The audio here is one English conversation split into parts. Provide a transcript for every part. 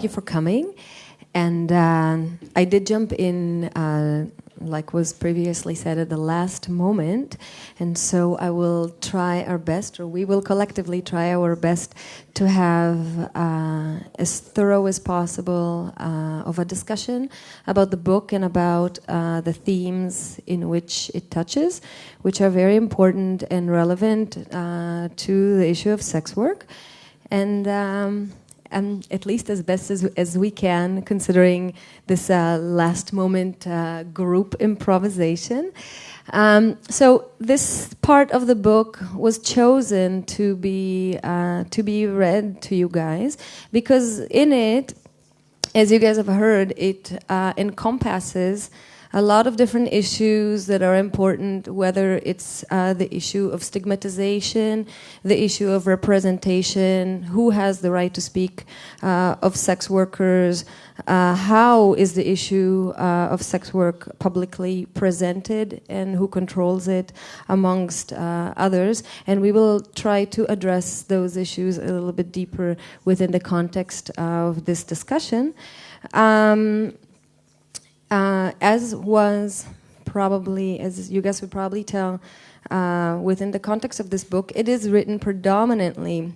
thank you for coming. And uh, I did jump in, uh, like was previously said, at the last moment. And so I will try our best, or we will collectively try our best to have uh, as thorough as possible uh, of a discussion about the book and about uh, the themes in which it touches, which are very important and relevant uh, to the issue of sex work. And um, um, at least as best as, as we can, considering this uh, last moment uh, group improvisation. Um, so this part of the book was chosen to be uh, to be read to you guys because in it, as you guys have heard, it uh, encompasses a lot of different issues that are important, whether it's uh, the issue of stigmatization, the issue of representation, who has the right to speak uh, of sex workers, uh, how is the issue uh, of sex work publicly presented and who controls it amongst uh, others. And we will try to address those issues a little bit deeper within the context of this discussion. Um, uh, as was probably, as you guys would probably tell, uh, within the context of this book, it is written predominantly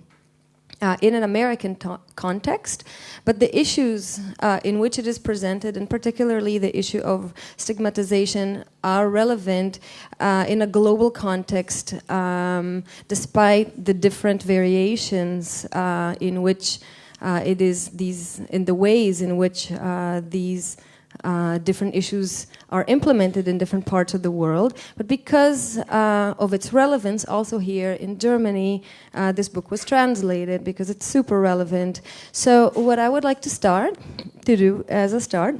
uh, in an American context, but the issues uh, in which it is presented, and particularly the issue of stigmatization, are relevant uh, in a global context, um, despite the different variations uh, in which uh, it is these, in the ways in which uh, these uh, different issues are implemented in different parts of the world. But because uh, of its relevance, also here in Germany, uh, this book was translated because it's super relevant. So, what I would like to start to do as a start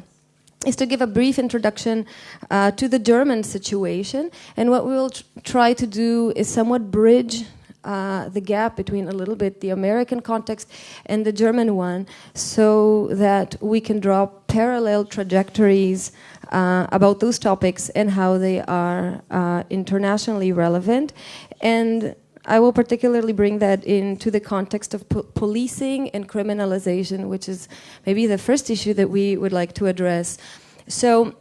is to give a brief introduction uh, to the German situation. And what we will tr try to do is somewhat bridge uh, the gap between a little bit the American context and the German one so that we can draw parallel trajectories uh, about those topics and how they are uh, internationally relevant. And I will particularly bring that into the context of po policing and criminalization, which is maybe the first issue that we would like to address. So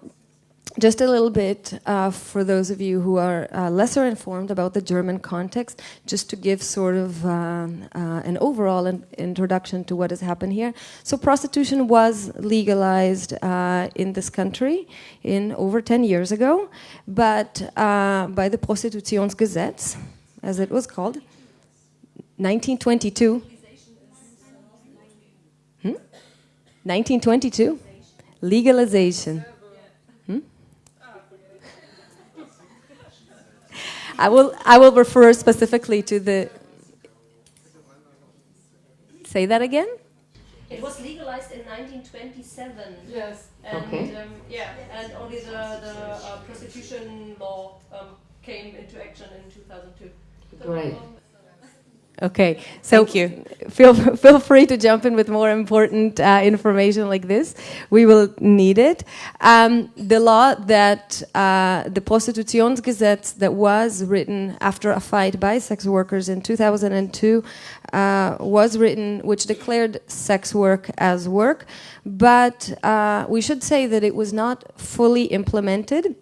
just a little bit uh, for those of you who are uh, lesser informed about the German context, just to give sort of um, uh, an overall in introduction to what has happened here. So, prostitution was legalized uh, in this country in over 10 years ago, but uh, by the Prostitutionsgesetz, as it was called, 1922. Hmm? 1922? Legalization. I will, I will refer specifically to the. Say that again? It was legalized in 1927. Yes. And, okay. Um, yeah, and only the, the uh, prostitution law um, came into action in 2002. Great. Okay, so Thank you. Feel feel free to jump in with more important uh, information like this. We will need it. Um, the law that uh, the Prostitutionsgesetz that was written after a fight by sex workers in 2002 uh, was written, which declared sex work as work, but uh, we should say that it was not fully implemented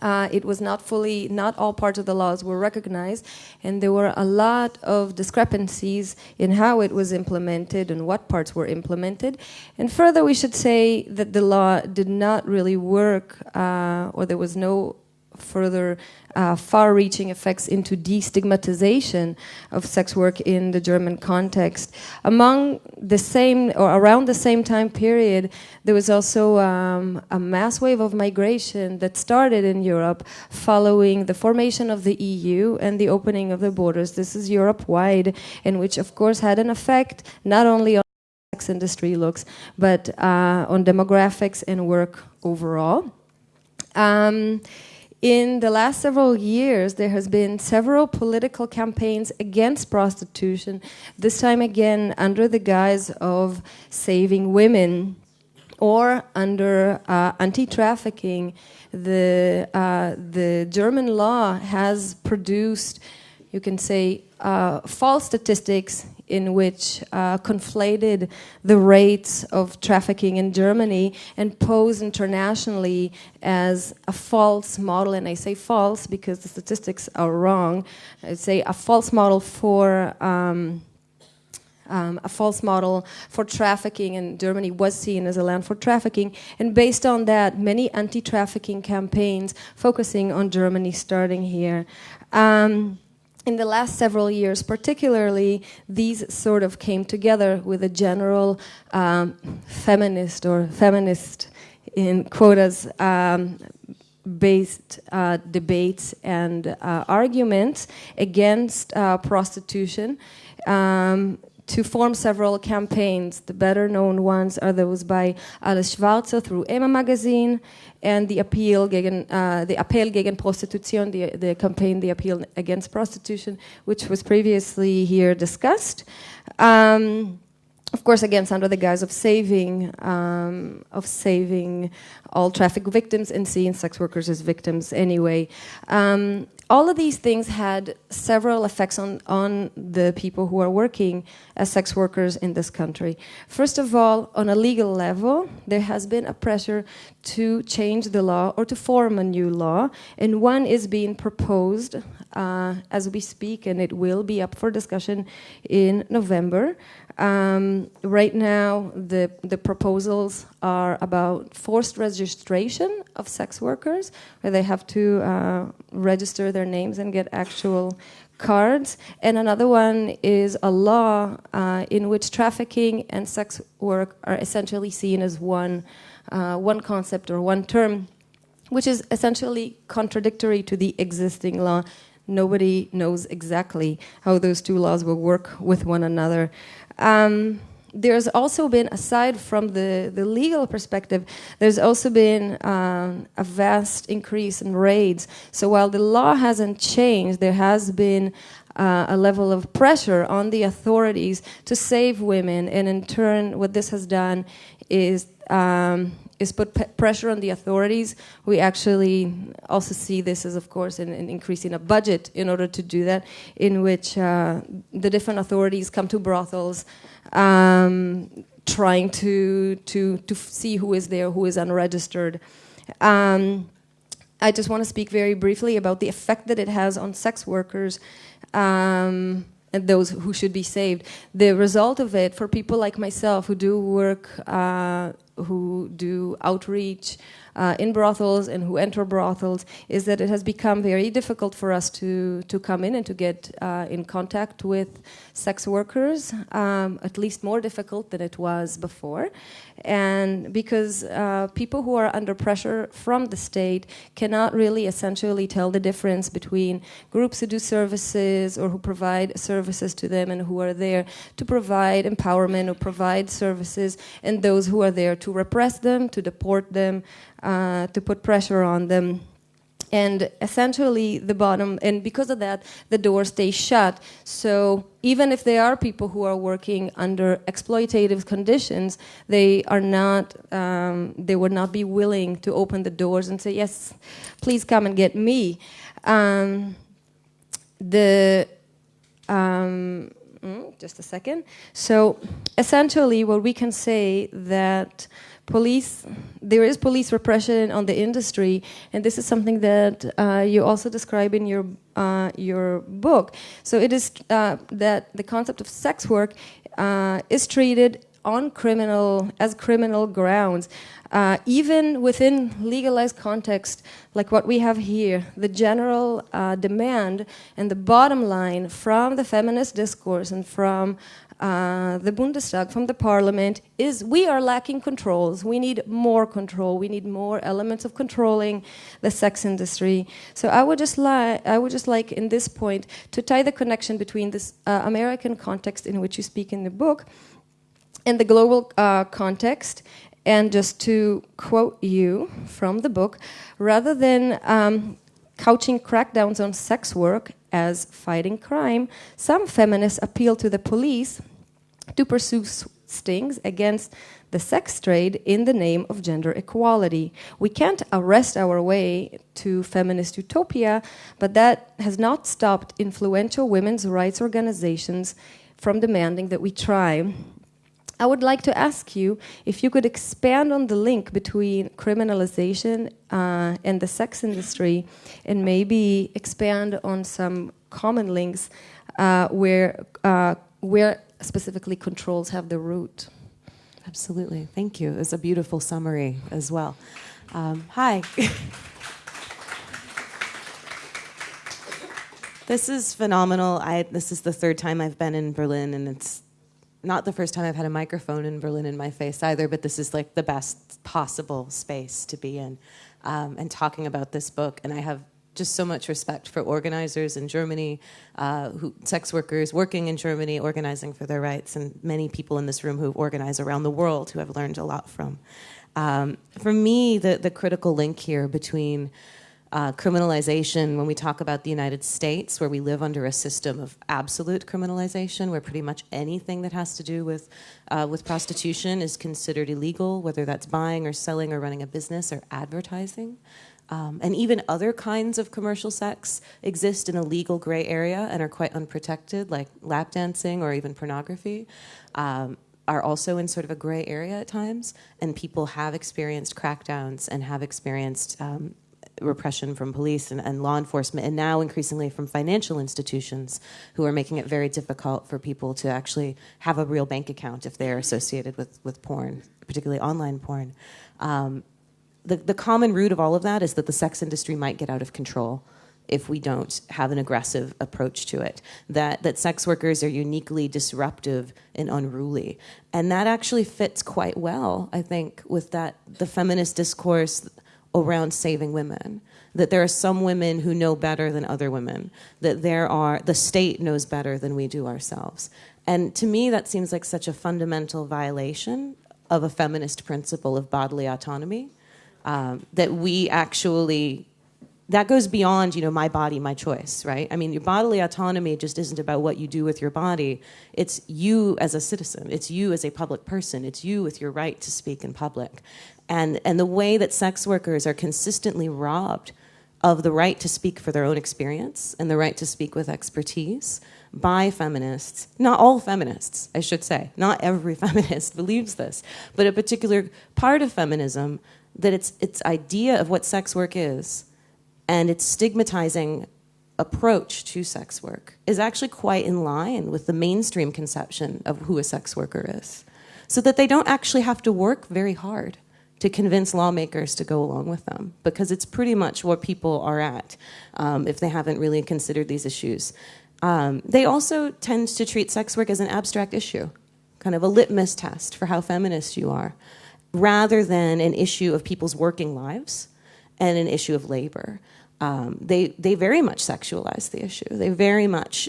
uh, it was not fully, not all parts of the laws were recognized, and there were a lot of discrepancies in how it was implemented and what parts were implemented. And further, we should say that the law did not really work, uh, or there was no further uh, far-reaching effects into destigmatization of sex work in the German context. Among the same, or around the same time period, there was also um, a mass wave of migration that started in Europe following the formation of the EU and the opening of the borders. This is Europe-wide, and which of course had an effect not only on the sex industry looks, but uh, on demographics and work overall. Um, in the last several years, there has been several political campaigns against prostitution, this time again under the guise of saving women or under uh, anti-trafficking. The, uh, the German law has produced, you can say, uh, false statistics in which uh, conflated the rates of trafficking in Germany and posed internationally as a false model. And I say false because the statistics are wrong. I say a false model for. Um, um, a false model for trafficking, and Germany was seen as a land for trafficking. And based on that, many anti trafficking campaigns focusing on Germany starting here. Um, in the last several years, particularly, these sort of came together with a general um, feminist or feminist in quotas um, based uh, debates and uh, arguments against uh, prostitution. Um, to form several campaigns. The better known ones are those by Alice Schwarzer through Emma Magazine and the appeal gegen, uh, the gegen Prostitution, the, the campaign, the appeal against prostitution, which was previously here discussed. Um, of course, again, under the guise of saving, um, of saving all traffic victims and seeing sex workers as victims anyway. Um, all of these things had several effects on, on the people who are working as sex workers in this country. First of all, on a legal level, there has been a pressure to change the law or to form a new law, and one is being proposed uh, as we speak, and it will be up for discussion in November. Um, right now, the, the proposals are about forced registration of sex workers, where they have to uh, register their names and get actual cards. And another one is a law uh, in which trafficking and sex work are essentially seen as one, uh, one concept or one term, which is essentially contradictory to the existing law. Nobody knows exactly how those two laws will work with one another. Um, there's also been, aside from the, the legal perspective, there's also been um, a vast increase in raids. So while the law hasn't changed, there has been uh, a level of pressure on the authorities to save women. And in turn, what this has done is um, is put pressure on the authorities. We actually also see this as, of course, in, in increasing a budget in order to do that, in which uh, the different authorities come to brothels, um, trying to to to see who is there, who is unregistered. Um, I just want to speak very briefly about the effect that it has on sex workers. Um, and those who should be saved. The result of it for people like myself who do work uh, who do outreach uh, in brothels and who enter brothels is that it has become very difficult for us to, to come in and to get uh, in contact with sex workers, um, at least more difficult than it was before. And because uh, people who are under pressure from the state cannot really essentially tell the difference between groups who do services or who provide services to them and who are there to provide empowerment or provide services, and those who are there to repress them, to deport them, uh, to put pressure on them. And essentially the bottom and because of that the door stays shut. So even if there are people who are working under exploitative conditions they are not um, they would not be willing to open the doors and say yes please come and get me. Um, the um, mm, just a second. So essentially what we can say that police there is police repression on the industry and this is something that uh, you also describe in your uh, your book. So it is uh, that the concept of sex work uh, is treated on criminal as criminal grounds. Uh, even within legalized context like what we have here the general uh, demand and the bottom line from the feminist discourse and from uh, the Bundestag, from the parliament, is we are lacking controls. We need more control. We need more elements of controlling the sex industry. So I would just like, I would just like in this point to tie the connection between this uh, American context in which you speak in the book and the global uh, context. And just to quote you from the book, rather than um, couching crackdowns on sex work as fighting crime, some feminists appeal to the police to pursue stings against the sex trade in the name of gender equality. We can't arrest our way to feminist utopia, but that has not stopped influential women's rights organizations from demanding that we try. I would like to ask you if you could expand on the link between criminalization uh, and the sex industry and maybe expand on some common links uh, where, uh, where specifically controls have the root. Absolutely. Thank you. It's a beautiful summary as well. Um, hi. this is phenomenal. I, this is the third time I've been in Berlin, and it's not the first time I've had a microphone in Berlin in my face either, but this is like the best possible space to be in um, and talking about this book. And I have just so much respect for organizers in Germany, uh, who, sex workers working in Germany, organizing for their rights, and many people in this room who organize around the world who I've learned a lot from. Um, for me, the, the critical link here between uh, criminalization, when we talk about the United States, where we live under a system of absolute criminalization, where pretty much anything that has to do with, uh, with prostitution is considered illegal, whether that's buying or selling or running a business or advertising. Um, and even other kinds of commercial sex exist in a legal gray area and are quite unprotected, like lap dancing or even pornography. Um, are also in sort of a gray area at times, and people have experienced crackdowns and have experienced um, repression from police and, and, law enforcement, and now increasingly from financial institutions who are making it very difficult for people to actually have a real bank account if they're associated with, with porn, particularly online porn. Um, the, the common root of all of that is that the sex industry might get out of control if we don't have an aggressive approach to it. That that sex workers are uniquely disruptive and unruly, and that actually fits quite well, I think, with that the feminist discourse around saving women. That there are some women who know better than other women. That there are the state knows better than we do ourselves. And to me, that seems like such a fundamental violation of a feminist principle of bodily autonomy um, that we actually that goes beyond you know my body my choice right? I mean your bodily autonomy just isn't about what you do with your body. It's you as a citizen. It's you as a public person. It's you with your right to speak in public. And and the way that sex workers are consistently robbed of the right to speak for their own experience and the right to speak with expertise by feminists not all feminists i should say not every feminist believes this but a particular part of feminism that its its idea of what sex work is and its stigmatizing approach to sex work is actually quite in line with the mainstream conception of who a sex worker is. So that they don't actually have to work very hard to convince lawmakers to go along with them, because it's pretty much what people are at um, if they haven't really considered these issues. Um, they also tend to treat sex work as an abstract issue, kind of a litmus test for how feminist you are rather than an issue of people's working lives and an issue of labor. Um, they, they very much sexualize the issue. They very much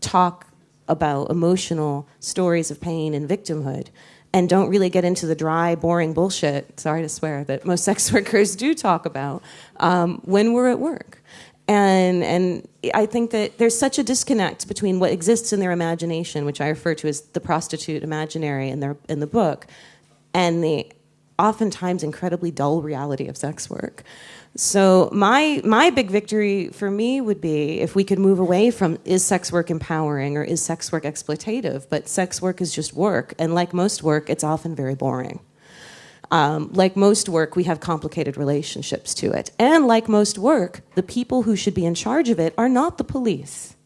talk about emotional stories of pain and victimhood and don't really get into the dry, boring bullshit, sorry to swear, that most sex workers do talk about um, when we're at work. And, and I think that there's such a disconnect between what exists in their imagination, which I refer to as the prostitute imaginary in, their, in the book, and the oftentimes incredibly dull reality of sex work. So my my big victory for me would be if we could move away from is sex work empowering or is sex work exploitative, but sex work is just work, and like most work, it's often very boring. Um, like most work, we have complicated relationships to it, and like most work, the people who should be in charge of it are not the police.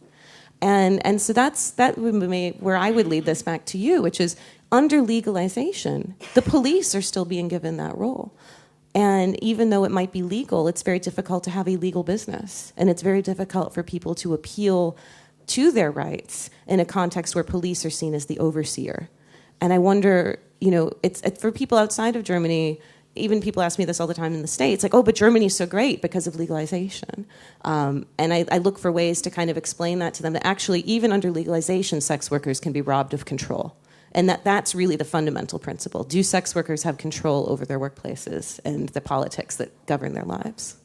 And and so that's that would be where I would lead this back to you, which is under legalization, the police are still being given that role. And even though it might be legal, it's very difficult to have a legal business. And it's very difficult for people to appeal to their rights in a context where police are seen as the overseer. And I wonder, you know, it's, for people outside of Germany, even people ask me this all the time in the States, like, oh, but Germany's so great because of legalization. Um, and I, I, look for ways to kind of explain that to them that actually, even under legalization, sex workers can be robbed of control and that that's really the fundamental principle. Do sex workers have control over their workplaces and the politics that govern their lives?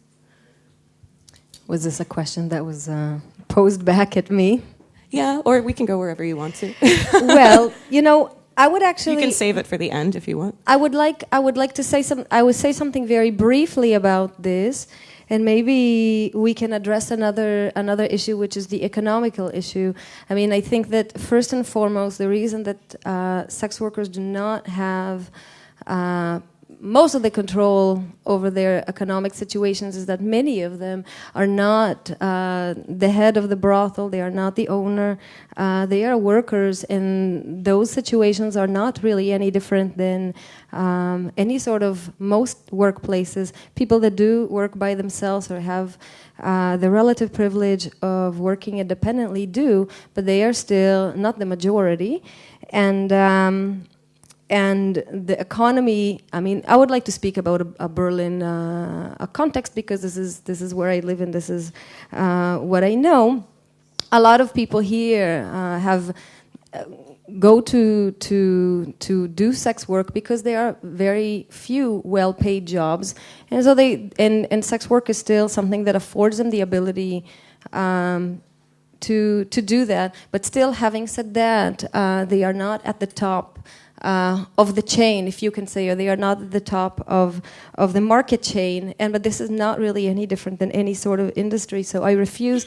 Was this a question that was uh, posed back at me? Yeah, or we can go wherever you want to. well, you know, I would actually. You can save it for the end if you want. I would like. I would like to say some. I would say something very briefly about this, and maybe we can address another another issue, which is the economical issue. I mean, I think that first and foremost, the reason that uh, sex workers do not have uh, most of the control over their economic situations is that many of them are not uh, the head of the brothel, they are not the owner, uh, they are workers, and those situations are not really any different than um, any sort of most workplaces. People that do work by themselves or have uh, the relative privilege of working independently do, but they are still not the majority. And um, and the economy. I mean, I would like to speak about a, a Berlin uh, a context because this is this is where I live and this is uh, what I know. A lot of people here uh, have. Uh, go to to to do sex work because there are very few well-paid jobs, and so they and and sex work is still something that affords them the ability um, to to do that. But still, having said that, uh, they are not at the top uh, of the chain, if you can say, or they are not at the top of of the market chain. And but this is not really any different than any sort of industry. So I refuse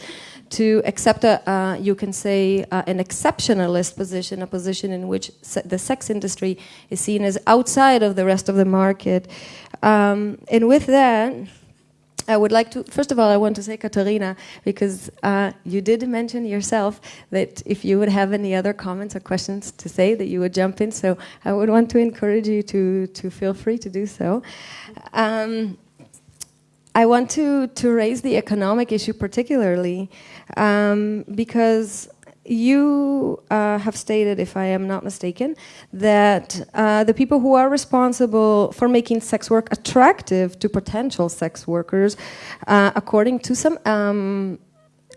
to accept a, uh, you can say, uh, an exceptionalist position, a position in which se the sex industry is seen as outside of the rest of the market. Um, and with that. I would like to, first of all, I want to say, Katarina, because uh, you did mention yourself that if you would have any other comments or questions to say, that you would jump in. So I would want to encourage you to, to feel free to do so. Um, I want to, to raise the economic issue particularly um, because you uh, have stated, if I am not mistaken, that uh, the people who are responsible for making sex work attractive to potential sex workers, uh, according to some um,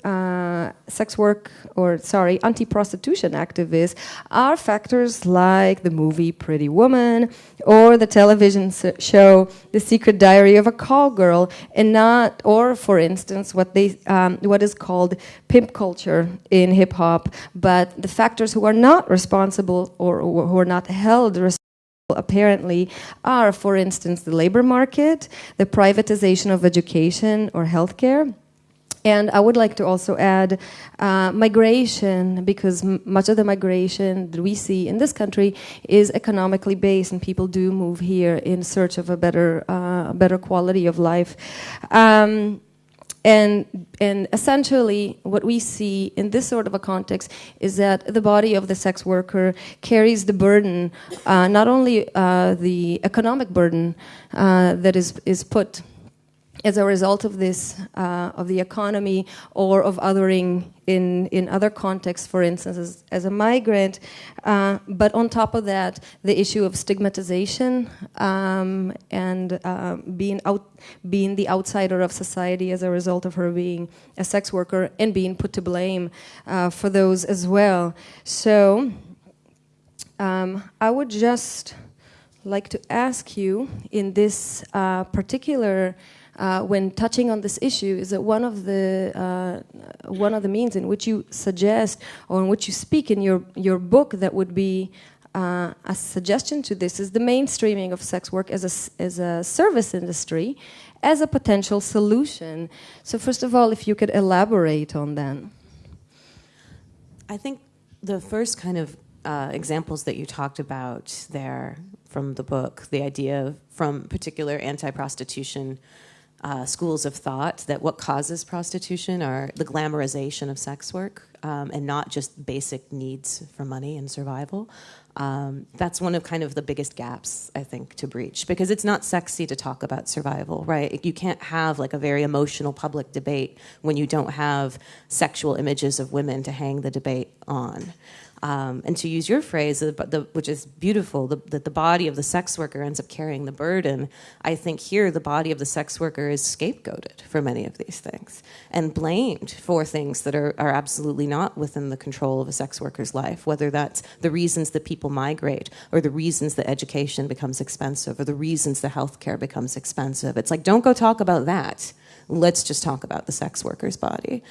uh, sex work or sorry anti-prostitution activists are factors like the movie Pretty Woman or the television show The Secret Diary of a Call Girl and not or for instance what they um, what is called pimp culture in hip hop. But the factors who are not responsible or, or who are not held responsible apparently are for instance the labor market the privatization of education or healthcare and I would like to also add uh, migration, because much of the migration that we see in this country is economically based, and people do move here in search of a better, uh, better quality of life. Um, and, and essentially, what we see in this sort of a context is that the body of the sex worker carries the burden, uh, not only uh, the economic burden uh, that is, is put as a result of this, uh, of the economy or of othering in, in other contexts, for instance, as, as a migrant. Uh, but on top of that, the issue of stigmatization um, and uh, being, out, being the outsider of society as a result of her being a sex worker and being put to blame uh, for those as well. So um, I would just like to ask you in this uh, particular uh, when touching on this issue is that one of the uh, one of the means in which you suggest or in which you speak in your your book that would be uh, a suggestion to this is the mainstreaming of sex work as a as a service industry as a potential solution. So first of all, if you could elaborate on that. I think the first kind of uh, examples that you talked about there from the book, the idea from particular anti-prostitution uh, schools of thought that what causes prostitution are the glamorization of sex work um, and not just basic needs for money and survival. Um, that's one of kind of the biggest gaps I think to breach because it's not sexy to talk about survival, right? You can't have like a very emotional public debate when you don't have sexual images of women to hang the debate on. Um, and to use your phrase, the, the, which is beautiful, that the body of the sex worker ends up carrying the burden. I think here the body of the sex worker is scapegoated for many of these things and blamed for things that are, are absolutely not within the control of a sex worker's life, whether that's the reasons that people migrate or the reasons that education becomes expensive or the reasons that healthcare becomes expensive. It's like, don't go talk about that. Let's just talk about the sex worker's body.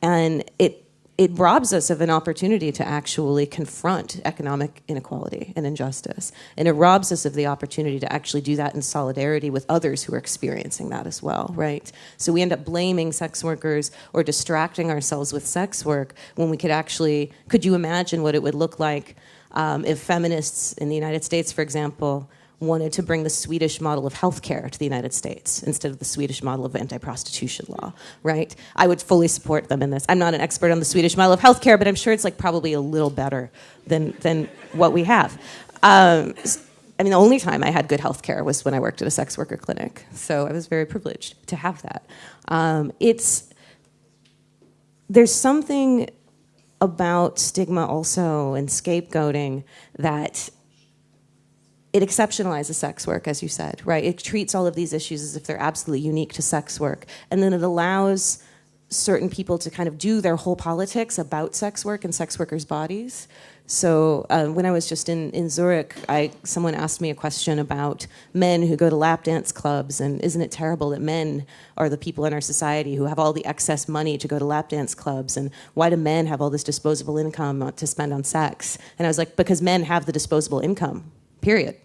And it it robs us of an opportunity to actually confront economic inequality and injustice. And it robs us of the opportunity to actually do that in solidarity with others who are experiencing that as well, right? So we end up blaming sex workers or distracting ourselves with sex work when we could actually, could you imagine what it would look like um, if feminists in the United States, for example, wanted to bring the Swedish model of healthcare to the United States instead of the Swedish model of anti-prostitution law, right? I would fully support them in this. I'm not an expert on the Swedish model of healthcare, but I'm sure it's like probably a little better than than what we have. Um, I mean, the only time I had good health care was when I worked at a sex worker clinic. So I was very privileged to have that. Um, it's there's something about stigma also and scapegoating that it exceptionalizes sex work, as you said, right? It treats all of these issues as if they're absolutely unique to sex work. And then it allows certain people to kind of do their whole politics about sex work and sex workers' bodies. So uh, when I was just in, in Zurich, I, someone asked me a question about men who go to lap dance clubs, and isn't it terrible that men are the people in our society who have all the excess money to go to lap dance clubs, and why do men have all this disposable income to spend on sex? And I was like, because men have the disposable income period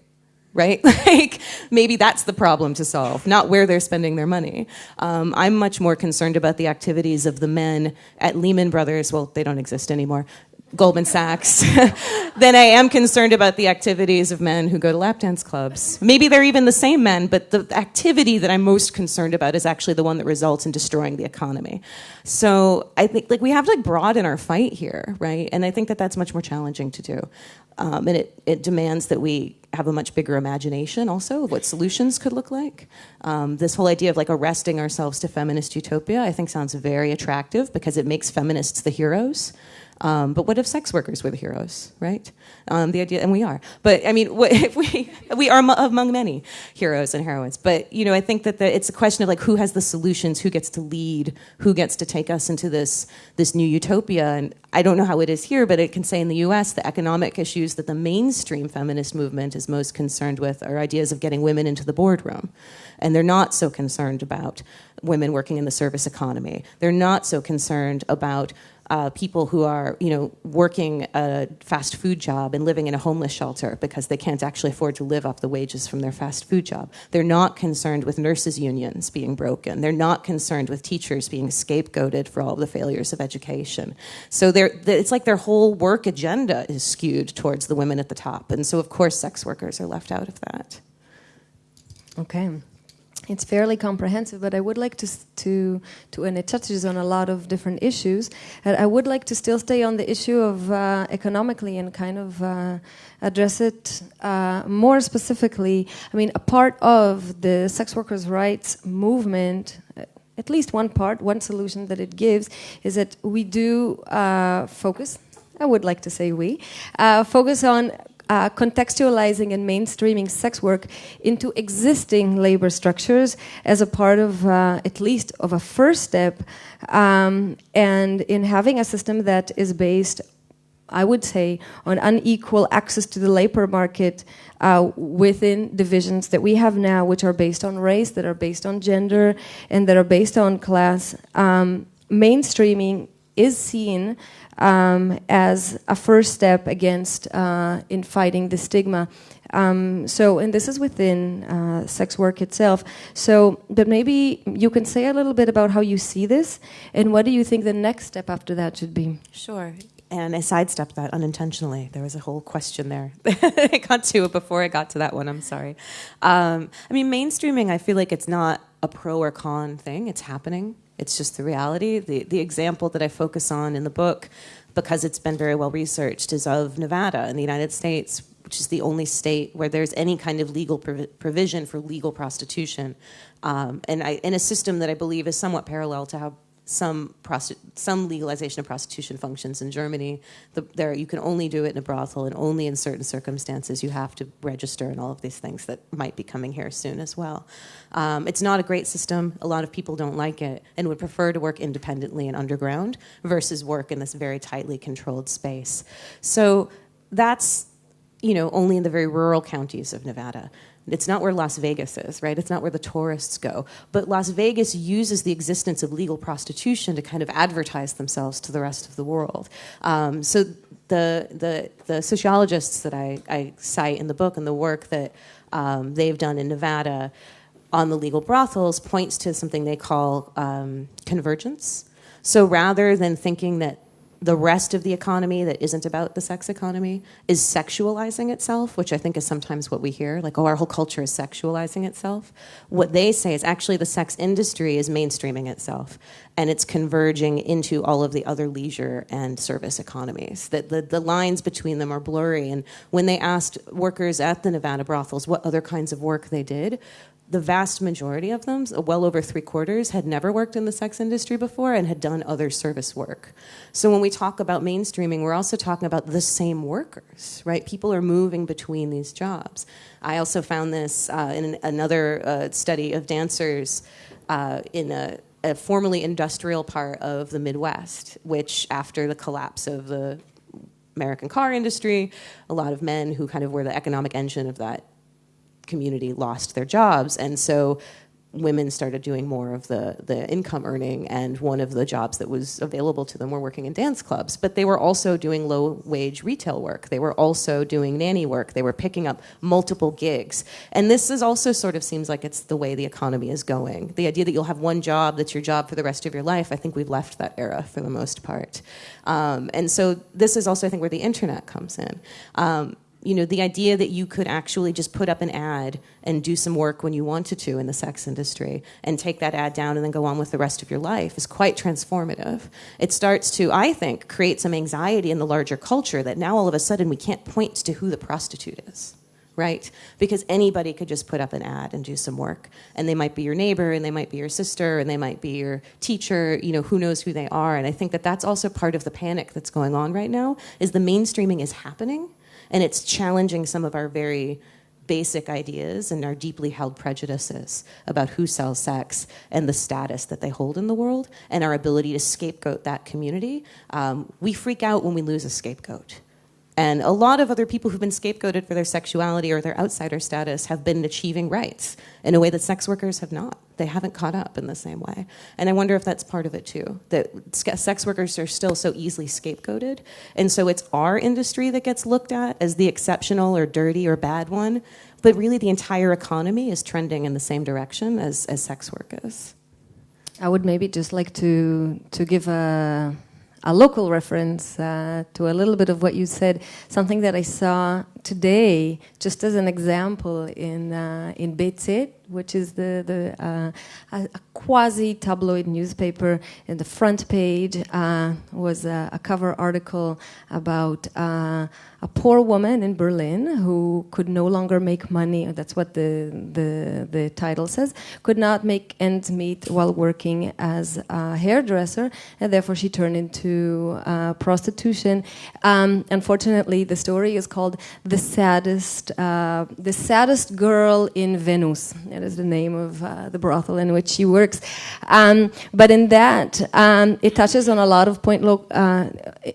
right? like maybe that's the problem to solve, not where they're spending their money. Um, I'm much more concerned about the activities of the men at Lehman Brothers. Well, they don't exist anymore. Goldman Sachs, than I am concerned about the activities of men who go to lap dance clubs. Maybe they're even the same men, but the activity that I'm most concerned about is actually the one that results in destroying the economy. So I think like we have to like broaden our fight here, right? And I think that that's much more challenging to do. Um, and it, it demands that we have a much bigger imagination also of what solutions could look like. Um, this whole idea of like arresting ourselves to feminist utopia, I think sounds very attractive because it makes feminists the heroes. Um, but what if sex workers were the heroes, right? Um, the idea, and we are. But I mean, what, if we we are among many heroes and heroines. But you know, I think that the, it's a question of like who has the solutions, who gets to lead, who gets to take us into this this new utopia. And I don't know how it is here, but it can say in the U.S. the economic issues that the mainstream feminist movement is most concerned with are ideas of getting women into the boardroom, and they're not so concerned about women working in the service economy. They're not so concerned about uh, people who are, you know, working a fast food job and living in a homeless shelter because they can't actually afford to live off the wages from their fast food job. They're not concerned with nurses' unions being broken. They're not concerned with teachers being scapegoated for all the failures of education. So it's like their whole work agenda is skewed towards the women at the top. And so, of course, sex workers are left out of that. Okay it's fairly comprehensive, but I would like to, to, to, and it touches on a lot of different issues. I would like to still stay on the issue of uh, economically and kind of uh, address it uh, more specifically. I mean, a part of the sex workers' rights movement, uh, at least one part, one solution that it gives, is that we do uh, focus. I would like to say we uh, focus on uh, contextualizing and mainstreaming sex work into existing labor structures as a part of uh, at least of a first step um, and in having a system that is based I would say, on unequal access to the labor market uh, within divisions that we have now, which are based on race, that are based on gender, and that are based on class. Um, mainstreaming is seen um, as a first step against uh, in fighting the stigma. Um, so, and this is within uh, sex work itself. So, but maybe you can say a little bit about how you see this, and what do you think the next step after that should be? Sure. And I sidestepped that unintentionally. There was a whole question there. I got to it before I got to that one. I'm sorry. Um, I mean, mainstreaming. I feel like it's not a pro or con thing. It's happening. It's just the reality. The, the example that I focus on in the book, because it's been very well researched, is of Nevada in the United States, which is the only state where there's any kind of legal provision for legal prostitution, um, and I, in a system that I believe is somewhat parallel to how some some legalization of prostitution functions in Germany. The, there, you can only do it in a brothel, and only in certain circumstances you have to register, and all of these things that might be coming here soon as well. Um, it's not a great system. A lot of people don't like it and would prefer to work independently and underground versus work in this very tightly controlled space. So that's you know only in the very rural counties of Nevada. It's not where Las Vegas is, right? It's not where the tourists go. But Las Vegas uses the existence of legal prostitution to kind of advertise themselves to the rest of the world. Um, so the, the, the sociologists that I, I cite in the book and the work that um, they've done in Nevada on the legal brothels points to something they call um, convergence. So rather than thinking that the rest of the economy that isn't about the sex economy is sexualizing itself, which I think is sometimes what we hear, like, oh, our whole culture is sexualizing itself. What they say is actually the sex industry is mainstreaming itself and it's converging into all of the other leisure and service economies. That the, the lines between them are blurry. And when they asked workers at the Nevada brothels what other kinds of work they did, the vast majority of them, well over three quarters, had never worked in the sex industry before and had done other service work. So when we talk about mainstreaming, we're also talking about the same workers, right? People are moving between these jobs. I also found this uh, in another uh, study of dancers uh, in a, a formerly industrial part of the Midwest, which after the collapse of the American car industry, a lot of men who kind of were the economic engine of that community lost their jobs. And so women started doing more of the, the income earning and one of the jobs that was available to them were working in dance clubs. But they were also doing low wage retail work. They were also doing nanny work. They were picking up multiple gigs. And this is also sort of seems like it's the way the economy is going. The idea that you'll have one job that's your job for the rest of your life i think we've left that era for the most part. Um, and so this is also i think where the internet comes in. Um, you know, the idea that you could actually just put up an ad and do some work when you wanted to in the sex industry and take that ad down and then go on with the rest of your life is quite transformative. It starts to, I think, create some anxiety in the larger culture that now all of a sudden we can't point to who the prostitute is. Right? Because anybody could just put up an ad and do some work. And they might be your neighbor, and they might be your sister, and they might be your teacher, you know, who knows who they are. And I think that that's also part of the panic that's going on right now, is the mainstreaming is happening, and it's challenging some of our very basic ideas and our deeply held prejudices about who sells sex and the status that they hold in the world and our ability to scapegoat that community. Um, we freak out when we lose a scapegoat. And a lot of other people who've been scapegoated for their sexuality or their outsider status have been achieving rights in a way that sex workers have not. They haven't caught up in the same way. And I wonder if that's part of it too, that sex workers are still so easily scapegoated. And so it's our industry that gets looked at as the exceptional or dirty or bad one, but really the entire economy is trending in the same direction as, as sex work is. I would maybe just like to, to give a a local reference uh, to a little bit of what you said, something that I saw today, just as an example, in uh, in B.Z., which is the the uh, a, a, quasi tabloid newspaper. In the front page uh, was a, a, cover article about uh, a poor woman in Berlin who could no longer make money. That's what the the the title says. Could not make ends meet while working as a hairdresser, and therefore she turned into uh, prostitution. Um, unfortunately, the story is called "The Saddest uh, The Saddest Girl in Venus." Is the name of uh, the brothel in which she works. Um, but in that, um, it touches on a lot of point, uh,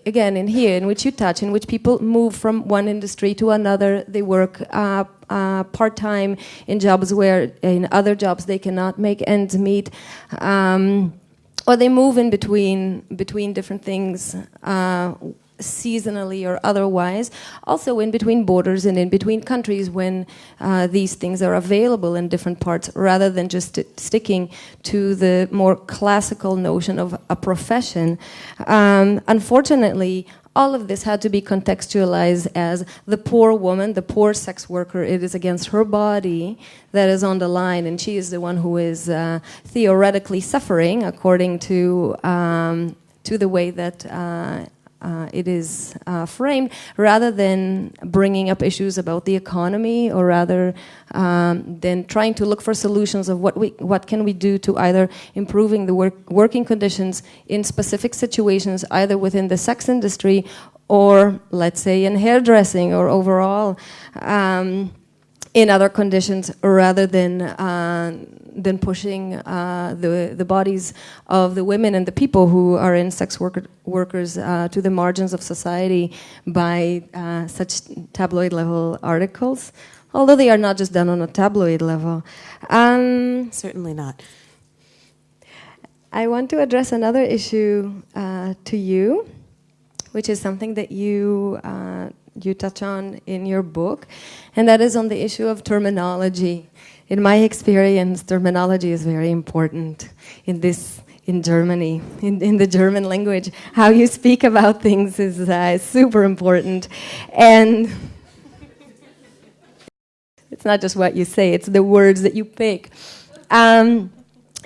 again, in here, in which you touch, in which people move from one industry to another. They work uh, uh, part time in jobs where, in other jobs, they cannot make ends meet. Um, or they move in between between different things uh, seasonally or otherwise, also in between borders and in between countries when uh, these things are available in different parts, rather than just sticking to the more classical notion of a profession. Um, unfortunately, all of this had to be contextualized as the poor woman, the poor sex worker. It is against her body that is on the line, and she is the one who is uh, theoretically suffering according to um, to the way that uh, uh, it is uh, framed, rather than bringing up issues about the economy, or rather um, than trying to look for solutions of what we what can we do to either improving the work, working conditions in specific situations, either within the sex industry or let's say in hairdressing or overall. Um, in other conditions rather than uh, than pushing uh, the the bodies of the women and the people who are in sex worker, workers uh, to the margins of society by uh, such tabloid level articles. although they are not just done on a tabloid level. Um, Certainly not. I want to address another issue uh, to you, which is something that you uh, you touch on in your book, and that is on the issue of terminology. In my experience, terminology is very important in this in Germany, in, in the German language. How you speak about things is uh, super important, and it's not just what you say; it's the words that you pick. Um,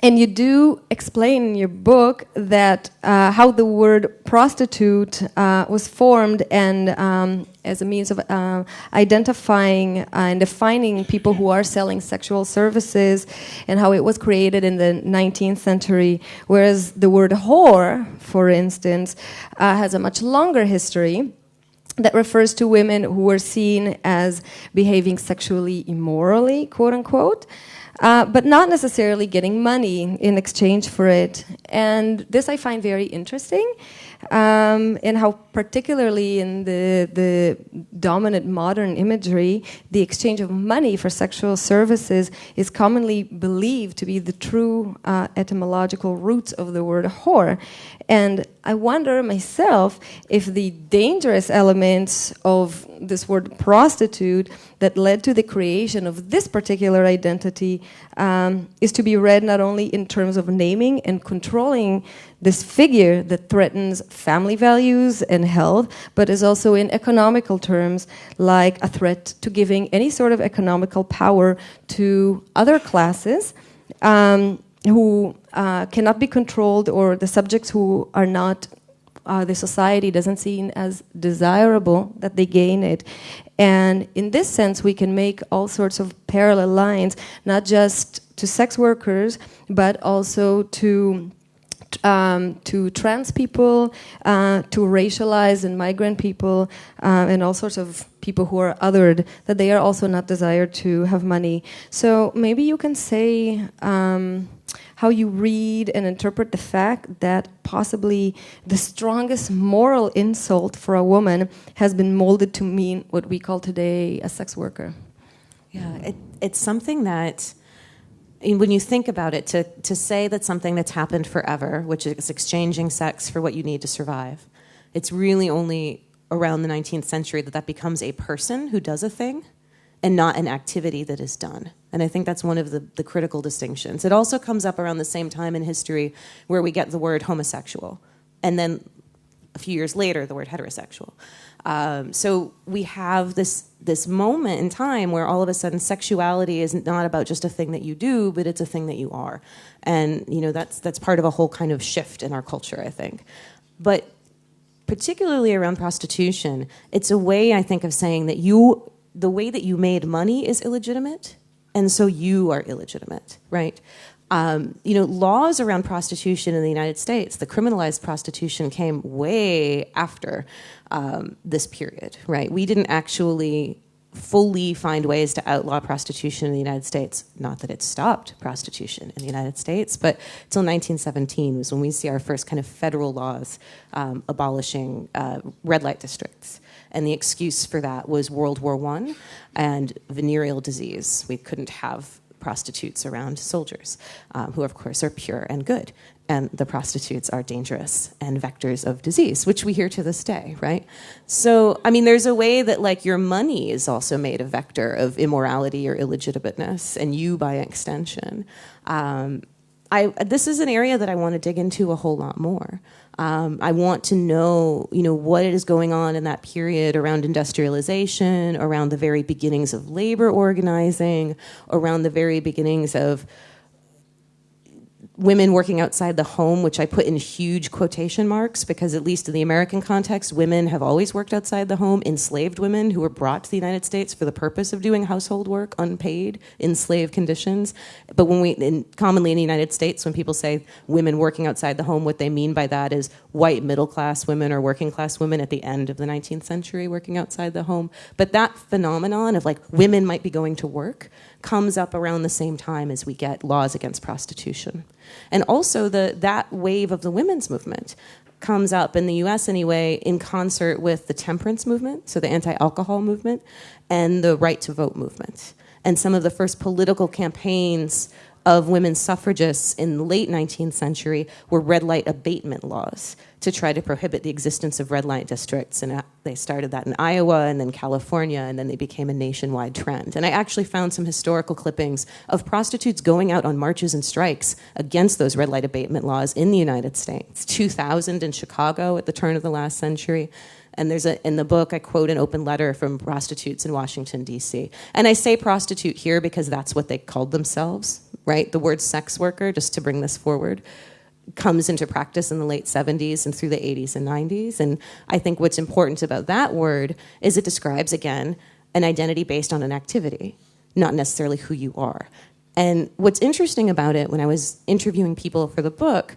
and you do explain in your book that uh, how the word prostitute uh, was formed and um, as a means of uh, identifying and defining people who are selling sexual services and how it was created in the 19th century, whereas the word whore, for instance, uh, has a much longer history that refers to women who were seen as behaving sexually immorally, quote unquote uh, but not necessarily getting money in exchange for it. And this I find very interesting, um, how particularly in the, the dominant modern imagery, the exchange of money for sexual services is commonly believed to be the true uh, etymological roots of the word whore. And I wonder myself if the dangerous elements of this word prostitute that led to the creation of this particular identity um, is to be read not only in terms of naming and controlling this figure that threatens family values and health, but is also in economical terms like a threat to giving any sort of economical power to other classes. Um, who uh, cannot be controlled or the subjects who are not uh, the society doesn't see as desirable that they gain it. And in this sense, we can make all sorts of parallel lines, not just to sex workers, but also to um, to trans people, uh, to racialized and migrant people, uh, and all sorts of people who are othered, that they are also not desired to have money. So maybe you can say. Um, how you read and interpret the fact that possibly the strongest moral insult for a woman has been molded to mean what we call today a sex worker. Yeah, it, it's something that when you think about it, to, to say that something that's happened forever, which is exchanging sex for what you need to survive, it's really only around the 19th century that that becomes a person who does a thing and not an activity that is done. And I think that's one of the, the critical distinctions. It also comes up around the same time in history where we get the word homosexual, and then a few years later, the word heterosexual. Um, so we have this this moment in time where all of a sudden sexuality is not about just a thing that you do, but it's a thing that you are, and you know that's that's part of a whole kind of shift in our culture, I think. But particularly around prostitution, it's a way I think of saying that you the way that you made money is illegitimate, and so you are illegitimate, right? Um, you know, laws around prostitution in the United States, the criminalized prostitution came way after um, this period, right? We didn't actually fully find ways to outlaw prostitution in the United States. Not that it stopped prostitution in the United States, but until 1917 was when we see our first kind of federal laws um, abolishing uh, red light districts and the excuse for that was World War I and venereal disease. We couldn't have prostitutes around soldiers, um, who of course are pure and good. And the prostitutes are dangerous and vectors of disease, which we hear to this day, right? So, I mean, there's a way that like your money is also made a vector of immorality or illegitimateness, and you by extension. Um, I, this is an area that I want to dig into a whole lot more. Um, I want to know, you know, what is going on in that period around industrialization, around the very beginnings of labor organizing, around the very beginnings of women working outside the home, which I put in huge quotation marks because, at least in the American context, women have always worked outside the home. Enslaved women who were brought to the United States for the purpose of doing household work, unpaid, in slave conditions. But when we, in, commonly in the United States, when people say women working outside the home, what they mean by that is white middle class women or working class women at the end of the 19th century working outside the home. But that phenomenon of like women might be going to work comes up around the same time as we get laws against prostitution. And also the, that wave of the women's movement. comes up in the US anyway in concert with the temperance movement, so the anti alcohol movement, and the right to vote movement. And some of the first political campaigns of women suffragists in the late 19th century were red light abatement laws to try to prohibit the existence of red light districts. And uh, they started that in Iowa and then California, and then they became a nationwide trend. And I actually found some historical clippings of prostitutes going out on marches and strikes against those red light abatement laws in the United States. 2000 in Chicago at the turn of the last century. And there's a, in the book, I quote an open letter from prostitutes in Washington, D.C. And I say prostitute here because that's what they called themselves, right? The word sex worker, just to bring this forward, comes into practice in the late 70s and through the 80s and 90s. And I think what's important about that word is it describes, again, an identity based on an activity, not necessarily who you are. And what's interesting about it, when I was interviewing people for the book,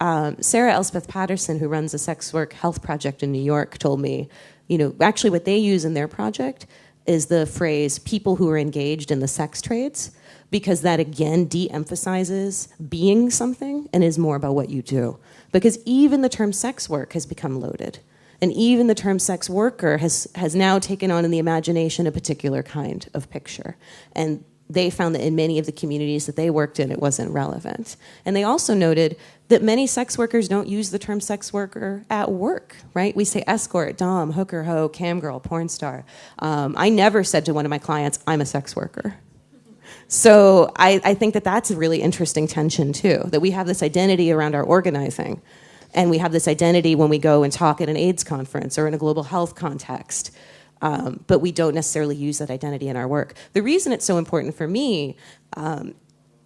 um, Sarah Elspeth Patterson, who runs a sex work health project in New York, told me, you know, actually what they use in their project is the phrase people who are engaged in the sex trades, because that again de emphasizes being something and is more about what you do. Because even the term sex work has become loaded. And even the term sex worker has, has now taken on in the imagination a particular kind of picture. And they found that in many of the communities that they worked in, it wasn't relevant. And they also noted that many sex workers don't use the term sex worker at work, right? We say escort, dom, hooker, hoe, cam girl, porn star. Um, I never said to one of my clients, I'm a sex worker. So I, I think that that's a really interesting tension too, that we have this identity around our organizing. And we have this identity when we go and talk at an AIDS conference or in a global health context um, but we don't necessarily use that identity in our work. The reason it's so important for me, um,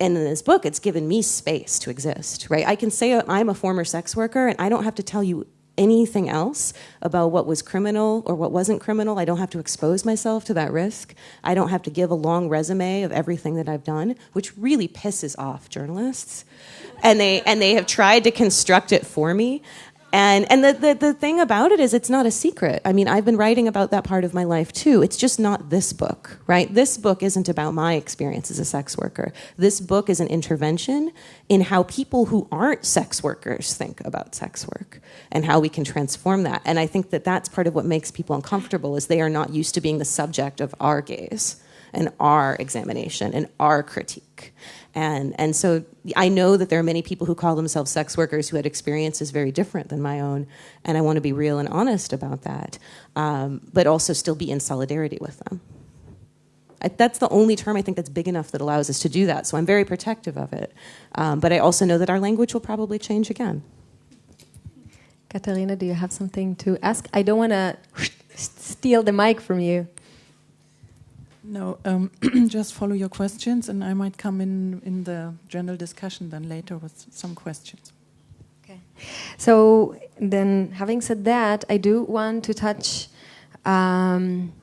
and in this book, it's given me space to exist, right? I can say I'm a former sex worker and I don't have to tell you anything else about what was criminal or what wasn't criminal. I don't have to expose myself to that risk. I don't have to give a long resume of everything that I've done, which really pisses off journalists. And they and they have tried to construct it for me. And, and the, the, the thing about it is, it's not a secret. I mean, I've been writing about that part of my life too. It's just not this book, right? This book isn't about my experience as a sex worker. This book is an intervention in how people who aren't sex workers think about sex work and how we can transform that. And I think that that's part of what makes people uncomfortable is they are not used to being the subject of our gaze and our examination and our critique. And, and so I know that there are many people who call themselves sex workers who had experiences very different than my own, and I want to be real and honest about that, um, but also still be in solidarity with them. I, that's the only term I think that's big enough that allows us to do that, so I'm very protective of it. Um, but I also know that our language will probably change again. Katarina, do you have something to ask? I don't want to steal the mic from you. No, um, just follow your questions, and I might come in in the general discussion then later with some questions. Okay. So then, having said that, I do want to touch um,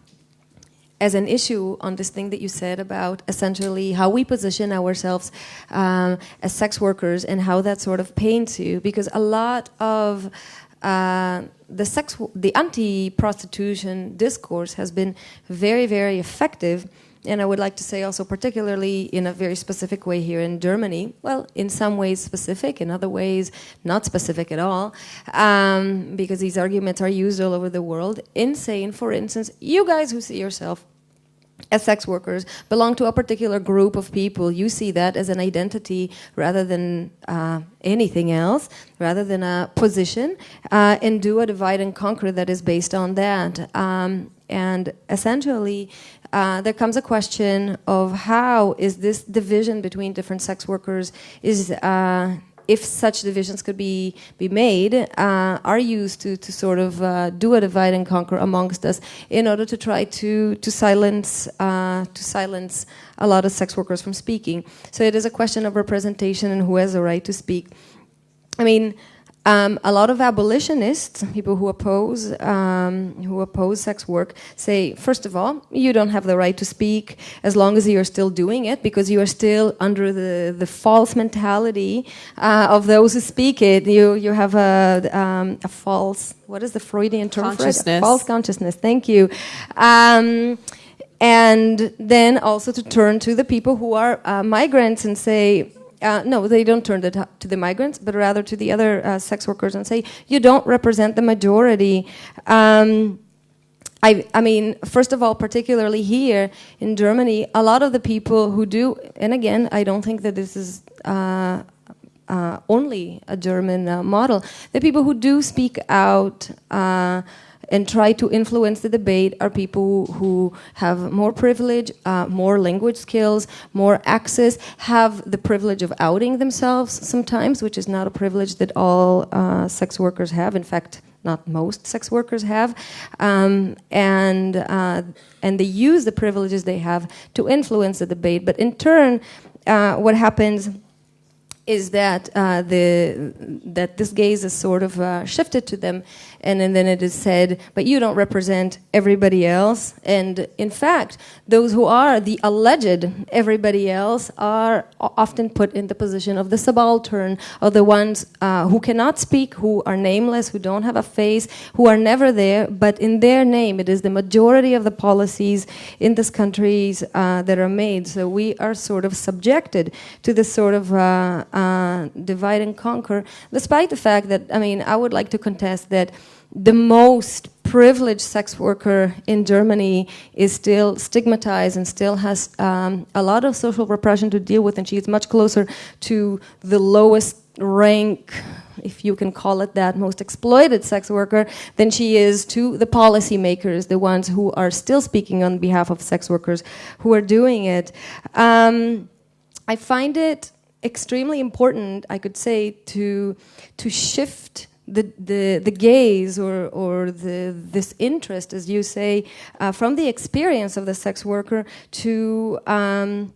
as an issue on this thing that you said about essentially how we position ourselves um, as sex workers and how that sort of paints you, because a lot of uh, the sex, the anti-prostitution discourse has been very, very effective. And I would like to say also, particularly in a very specific way here in Germany. Well, in some ways specific, in other ways not specific at all, um, because these arguments are used all over the world. In saying, for instance, you guys who see yourself as sex workers belong to a particular group of people, you see that as an identity rather than uh, anything else, rather than a position, uh, and do a divide and conquer that is based on that. Um, and essentially, uh, there comes a question of how is this division between different sex workers is uh, if such divisions could be be made, uh, are used to to sort of uh, do a divide and conquer amongst us in order to try to to silence uh, to silence a lot of sex workers from speaking. So it is a question of representation and who has the right to speak. I mean, um, a lot of abolitionists, people who oppose um, who oppose sex work, say first of all, you don't have the right to speak as long as you are still doing it, because you are still under the, the false mentality uh, of those who speak it. You you have a, um, a false what is the Freudian term for it? false consciousness. Thank you. Um, and then also to turn to the people who are uh, migrants and say uh, no, they don't turn it to the migrants, but rather to the other uh, sex workers and say, you don't represent the majority. Um, I, I, mean, first of all, particularly here in Germany, a lot of the people who do, and again, I don't think that this is uh, uh, only a German uh, model, the people who do speak out uh, and try to influence the debate are people who have more privilege, uh, more language skills, more access, have the privilege of outing themselves sometimes, which is not a privilege that all uh, sex workers have. In fact, not most sex workers have, um, and uh, and they use the privileges they have to influence the debate. But in turn, uh, what happens is that uh, the that this gaze is sort of uh, shifted to them, and, and then it is said, but you don't represent everybody else. And in fact, those who are the alleged everybody else are often put in the position of the subaltern, of the ones uh, who cannot speak, who are nameless, who don't have a face, who are never there, but in their name, it is the majority of the policies in this countries uh, that are made. So we are sort of subjected to this sort of uh, uh, divide and conquer, despite the fact that, I mean, I would like to contest that the most privileged sex worker in Germany is still stigmatized and still has um, a lot of social repression to deal with, and she is much closer to the lowest rank, if you can call it that, most exploited sex worker than she is to the policymakers, the ones who are still speaking on behalf of sex workers who are doing it. Um, I find it extremely important, I could say, to to shift the, the, the gaze or, or the, this interest, as you say, uh, from the experience of the sex worker to, um,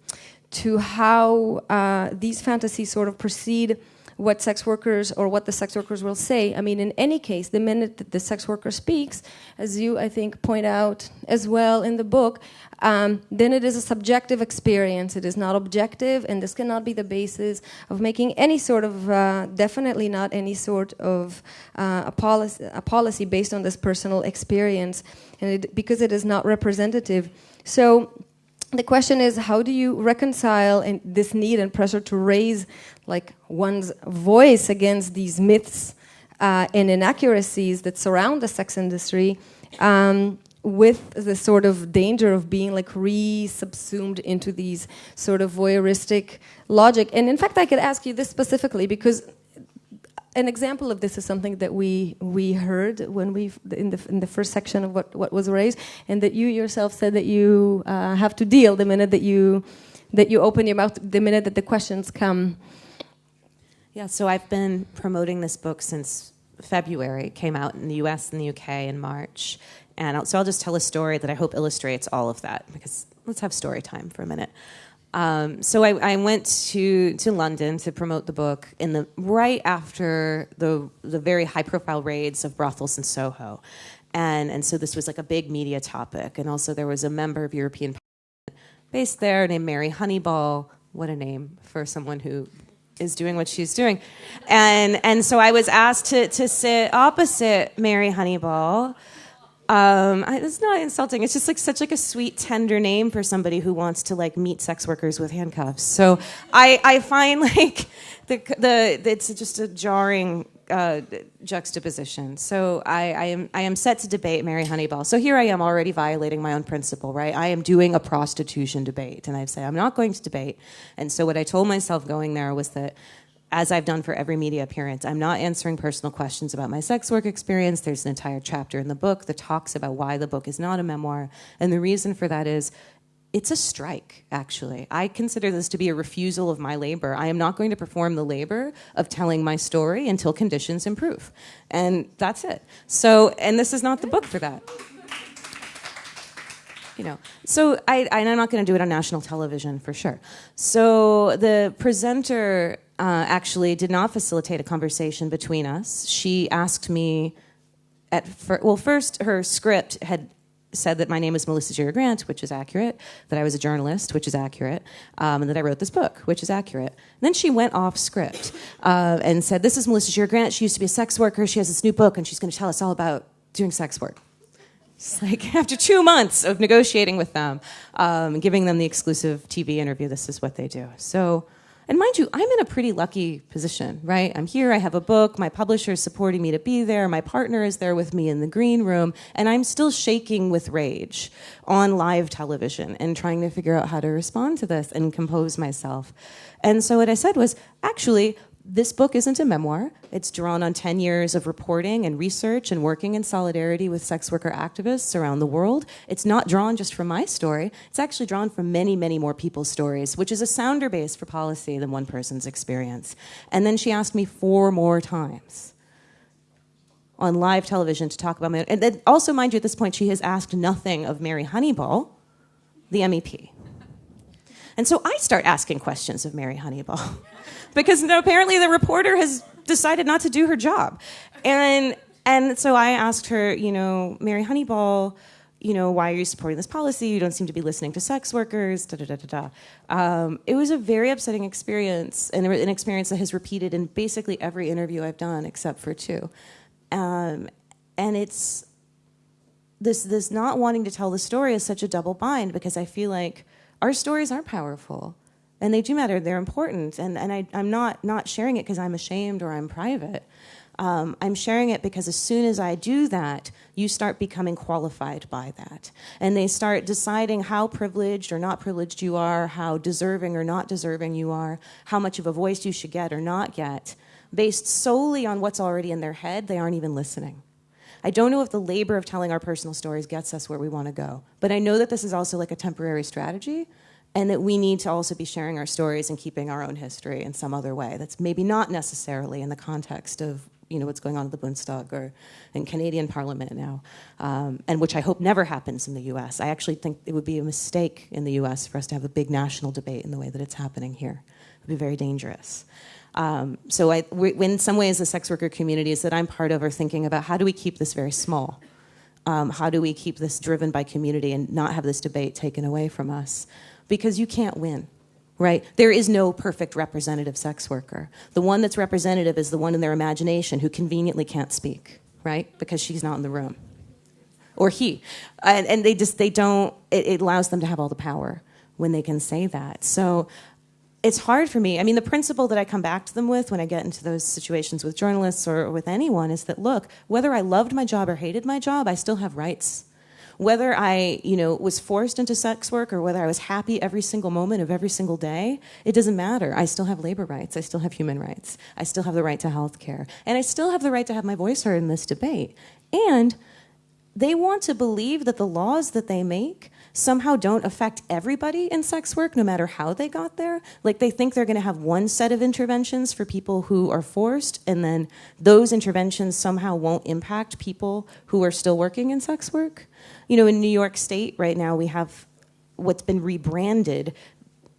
to how uh, these fantasies sort of proceed what sex workers or what the sex workers will say. I mean, in any case, the minute that the sex worker speaks, as you, I think, point out as well in the book, um, then it is a subjective experience. It is not objective, and this cannot be the basis of making any sort of, uh, definitely not any sort of uh, a, policy, a policy based on this personal experience, and it, because it is not representative. So the question is how do you reconcile this need and pressure to raise like one's voice against these myths uh, and inaccuracies that surround the sex industry um, with the sort of danger of being like re-subsumed into these sort of voyeuristic logic? And in fact I could ask you this specifically because an example of this is something that we we heard when we in the in the first section of what what was raised, and that you yourself said that you uh, have to deal the minute that you that you open your mouth, the minute that the questions come. Yeah, so I've been promoting this book since February. It came out in the U.S. and the U.K. in March, and so I'll just tell a story that I hope illustrates all of that because let's have story time for a minute. Um, so I, I, went to, to London to promote the book in the right after the the very high profile raids of brothels in Soho, and and so this was like a big media topic. And also there was a member of European Parliament based there named Mary Honeyball. What a name for someone who is doing what she's doing, and and so I was asked to to sit opposite Mary Honeyball um, I, it's not insulting. It's just like such like a sweet, tender name for somebody who wants to like meet sex workers with handcuffs. So I, I find like the the it's just a jarring uh, juxtaposition. So I, I am I am set to debate Mary Honeyball. So here I am already violating my own principle, right? I am doing a prostitution debate, and I say I'm not going to debate. And so what I told myself going there was that as I've done for every media appearance, I'm not answering personal questions about my sex work experience. There's an entire chapter in the book that talks about why the book is not a memoir. And the reason for that is it's a strike, actually. I consider this to be a refusal of my labor. I am not going to perform the labor of telling my story until conditions improve. And that's it. So, and this is not the book for that you know so I, i'm not going to do it on national television for sure so the presenter uh, actually did not facilitate a conversation between us. She asked me at fir- well, first her script had said that my name is Melissa Gira Grant, which is accurate, that I was a journalist, which is accurate, um, and that I wrote this book, which is accurate. And then she went off script uh, and said, This is Melissa Gira Grant. She used to be a sex worker. She has this new book, and she's going to tell us all about doing sex work. It's like after two months of negotiating with them, um, giving them the exclusive TV interview, this is what they do. So And mind you, I'm in a pretty lucky position, right? I'm here, I have a book, my publisher is supporting me to be there, my partner is there with me in the green room, and I'm still shaking with rage on live television and trying to figure out how to respond to this and compose myself. And so what I said was, actually, this book isn't a memoir. It's drawn on 10 years of reporting and research and working in solidarity with sex worker activists around the world. It's not drawn just from my story. It's actually drawn from many, many more people's stories, which is a sounder base for policy than one person's experience. And then she asked me four more times on live television to talk about my. And then also, mind you, at this point, she has asked nothing of Mary Honeyball, the MEP. And so I start asking questions of Mary Honeyball. because apparently the reporter has decided not to do her job. And and so I asked her, you know, Mary Honeyball, you know, why are you supporting this policy? You don't seem to be listening to sex workers. Da da da da da. Um, it was a very upsetting experience, and an experience that has repeated in basically every interview I've done except for two. Um, and it's this this not wanting to tell the story is such a double bind because I feel like our stories are powerful and they do matter. They're important and, and I, i'm not not sharing it because i'm ashamed or i'm private. Um, i'm sharing it because as soon as i do that you start becoming qualified by that. And they start deciding how privileged or not privileged you are how deserving or not deserving you are how much of a voice you should get or not get based solely on what's already in their head. They aren't even listening I don't know if the labor of telling our personal stories gets us where we want to go, but I know that this is also like a temporary strategy and that we need to also be sharing our stories and keeping our own history in some other way that's maybe not necessarily in the context of you know what's going on at the Bundestag or in Canadian Parliament now, um, and which I hope never happens in the U.S. I actually think it would be a mistake in the U.S. for us to have a big national debate in the way that it's happening here. It would be very dangerous. Um, so, I, in some ways, the sex worker communities that I'm part of are thinking about how do we keep this very small. Um, how do we keep this driven by community and not have this debate taken away from us? because you can't win right? There is no perfect representative sex worker. The one that's representative is the one in their imagination who conveniently can't speak, right? Because she's not in the room. Or he. And, and they just, they don't, it, it, allows them to have all the power when they can say that. So it's hard for me. I mean, the principle that I come back to them with when I get into those situations with journalists or with anyone is that, look, whether I loved my job or hated my job, I still have rights whether I, you know, was forced into sex work or whether I was happy every single moment of every single day, it doesn't matter. I still have labor rights. I still have human rights. I still have the right to health care. And I still have the right to have my voice heard in this debate. And they want to believe that the laws that they make somehow don't affect everybody in sex work, no matter how they got there. Like they think they're going to have one set of interventions for people who are forced, and then those interventions somehow won't impact people who are still working in sex work. You know, in New York State right now, we have what's been rebranded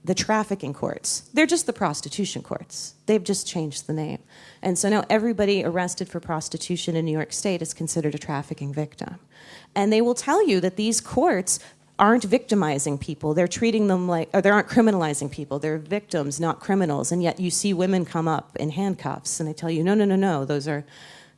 the trafficking courts. They're just the prostitution courts. They've just changed the name. And so now everybody arrested for prostitution in New York State is considered a trafficking victim. And they will tell you that these courts aren't victimizing people. They're treating them like, or they aren't criminalizing people. They're victims, not criminals. And yet you see women come up in handcuffs and they tell you, no, no, no, no, those are,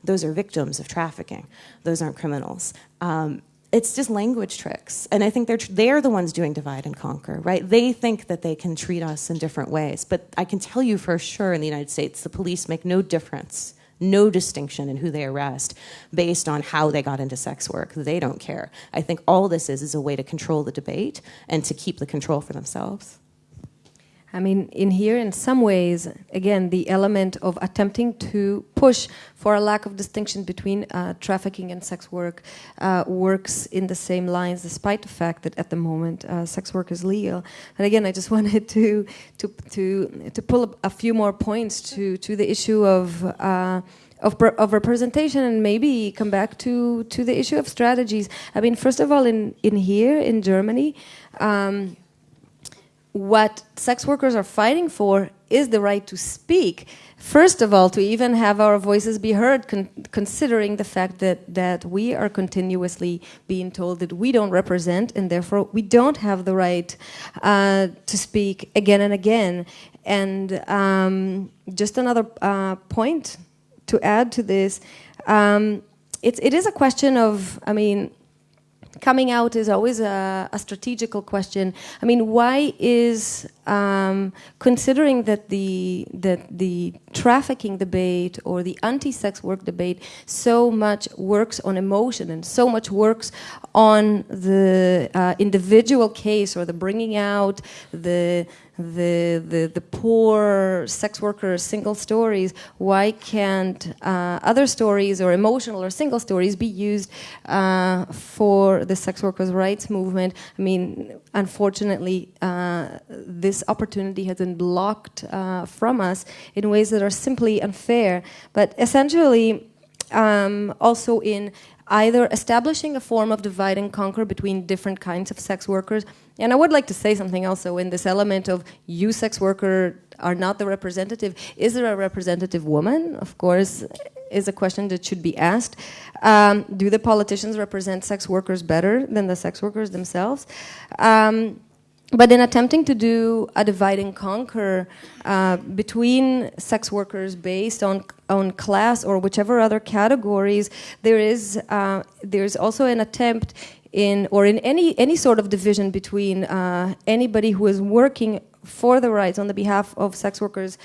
those are victims of trafficking. Those aren't criminals. Um, it's just language tricks. And I think they're, they're the ones doing divide and conquer, right? They think that they can treat us in different ways. But I can tell you for sure in the United States, the police make no difference, no distinction in who they arrest based on how they got into sex work. They don't care. I think all this is is a way to control the debate and to keep the control for themselves. I mean, in here, in some ways, again, the element of attempting to push for a lack of distinction between uh, trafficking and sex work uh, works in the same lines, despite the fact that at the moment uh, sex work is legal. And again, I just wanted to to to to pull a few more points to to the issue of. Uh, of, of, representation and maybe come back to, to the issue of strategies. I mean, first of all, in, in here in Germany, um, what sex workers are fighting for is the right to speak. First of all, to even have our voices be heard, con considering the fact that, that we are continuously being told that we don't represent and therefore we don't have the right uh, to speak again and again. And um, just another uh, point to add to this, um, it's, it is a question of, I mean, coming out is always a, a strategical question. I mean, why is um, considering that the that the trafficking debate or the anti-sex work debate so much works on emotion and so much works on the uh, individual case or the bringing out the the, the, the poor sex worker single stories, why can't uh, other stories or emotional or single stories be used uh, for the sex workers' rights movement? I mean, unfortunately, uh, this opportunity has been blocked uh, from us in ways that are simply unfair. But essentially, um, also in either establishing a form of divide and conquer between different kinds of sex workers. And I would like to say something also in this element of you, sex worker, are not the representative. Is there a representative woman? Of course, is a question that should be asked. Um, do the politicians represent sex workers better than the sex workers themselves? Um, but in attempting to do a divide and conquer uh, between sex workers based on on class or whichever other categories, there is uh, there's also an attempt in or in any any sort of division between uh, anybody who is working for the rights on the behalf of sex workers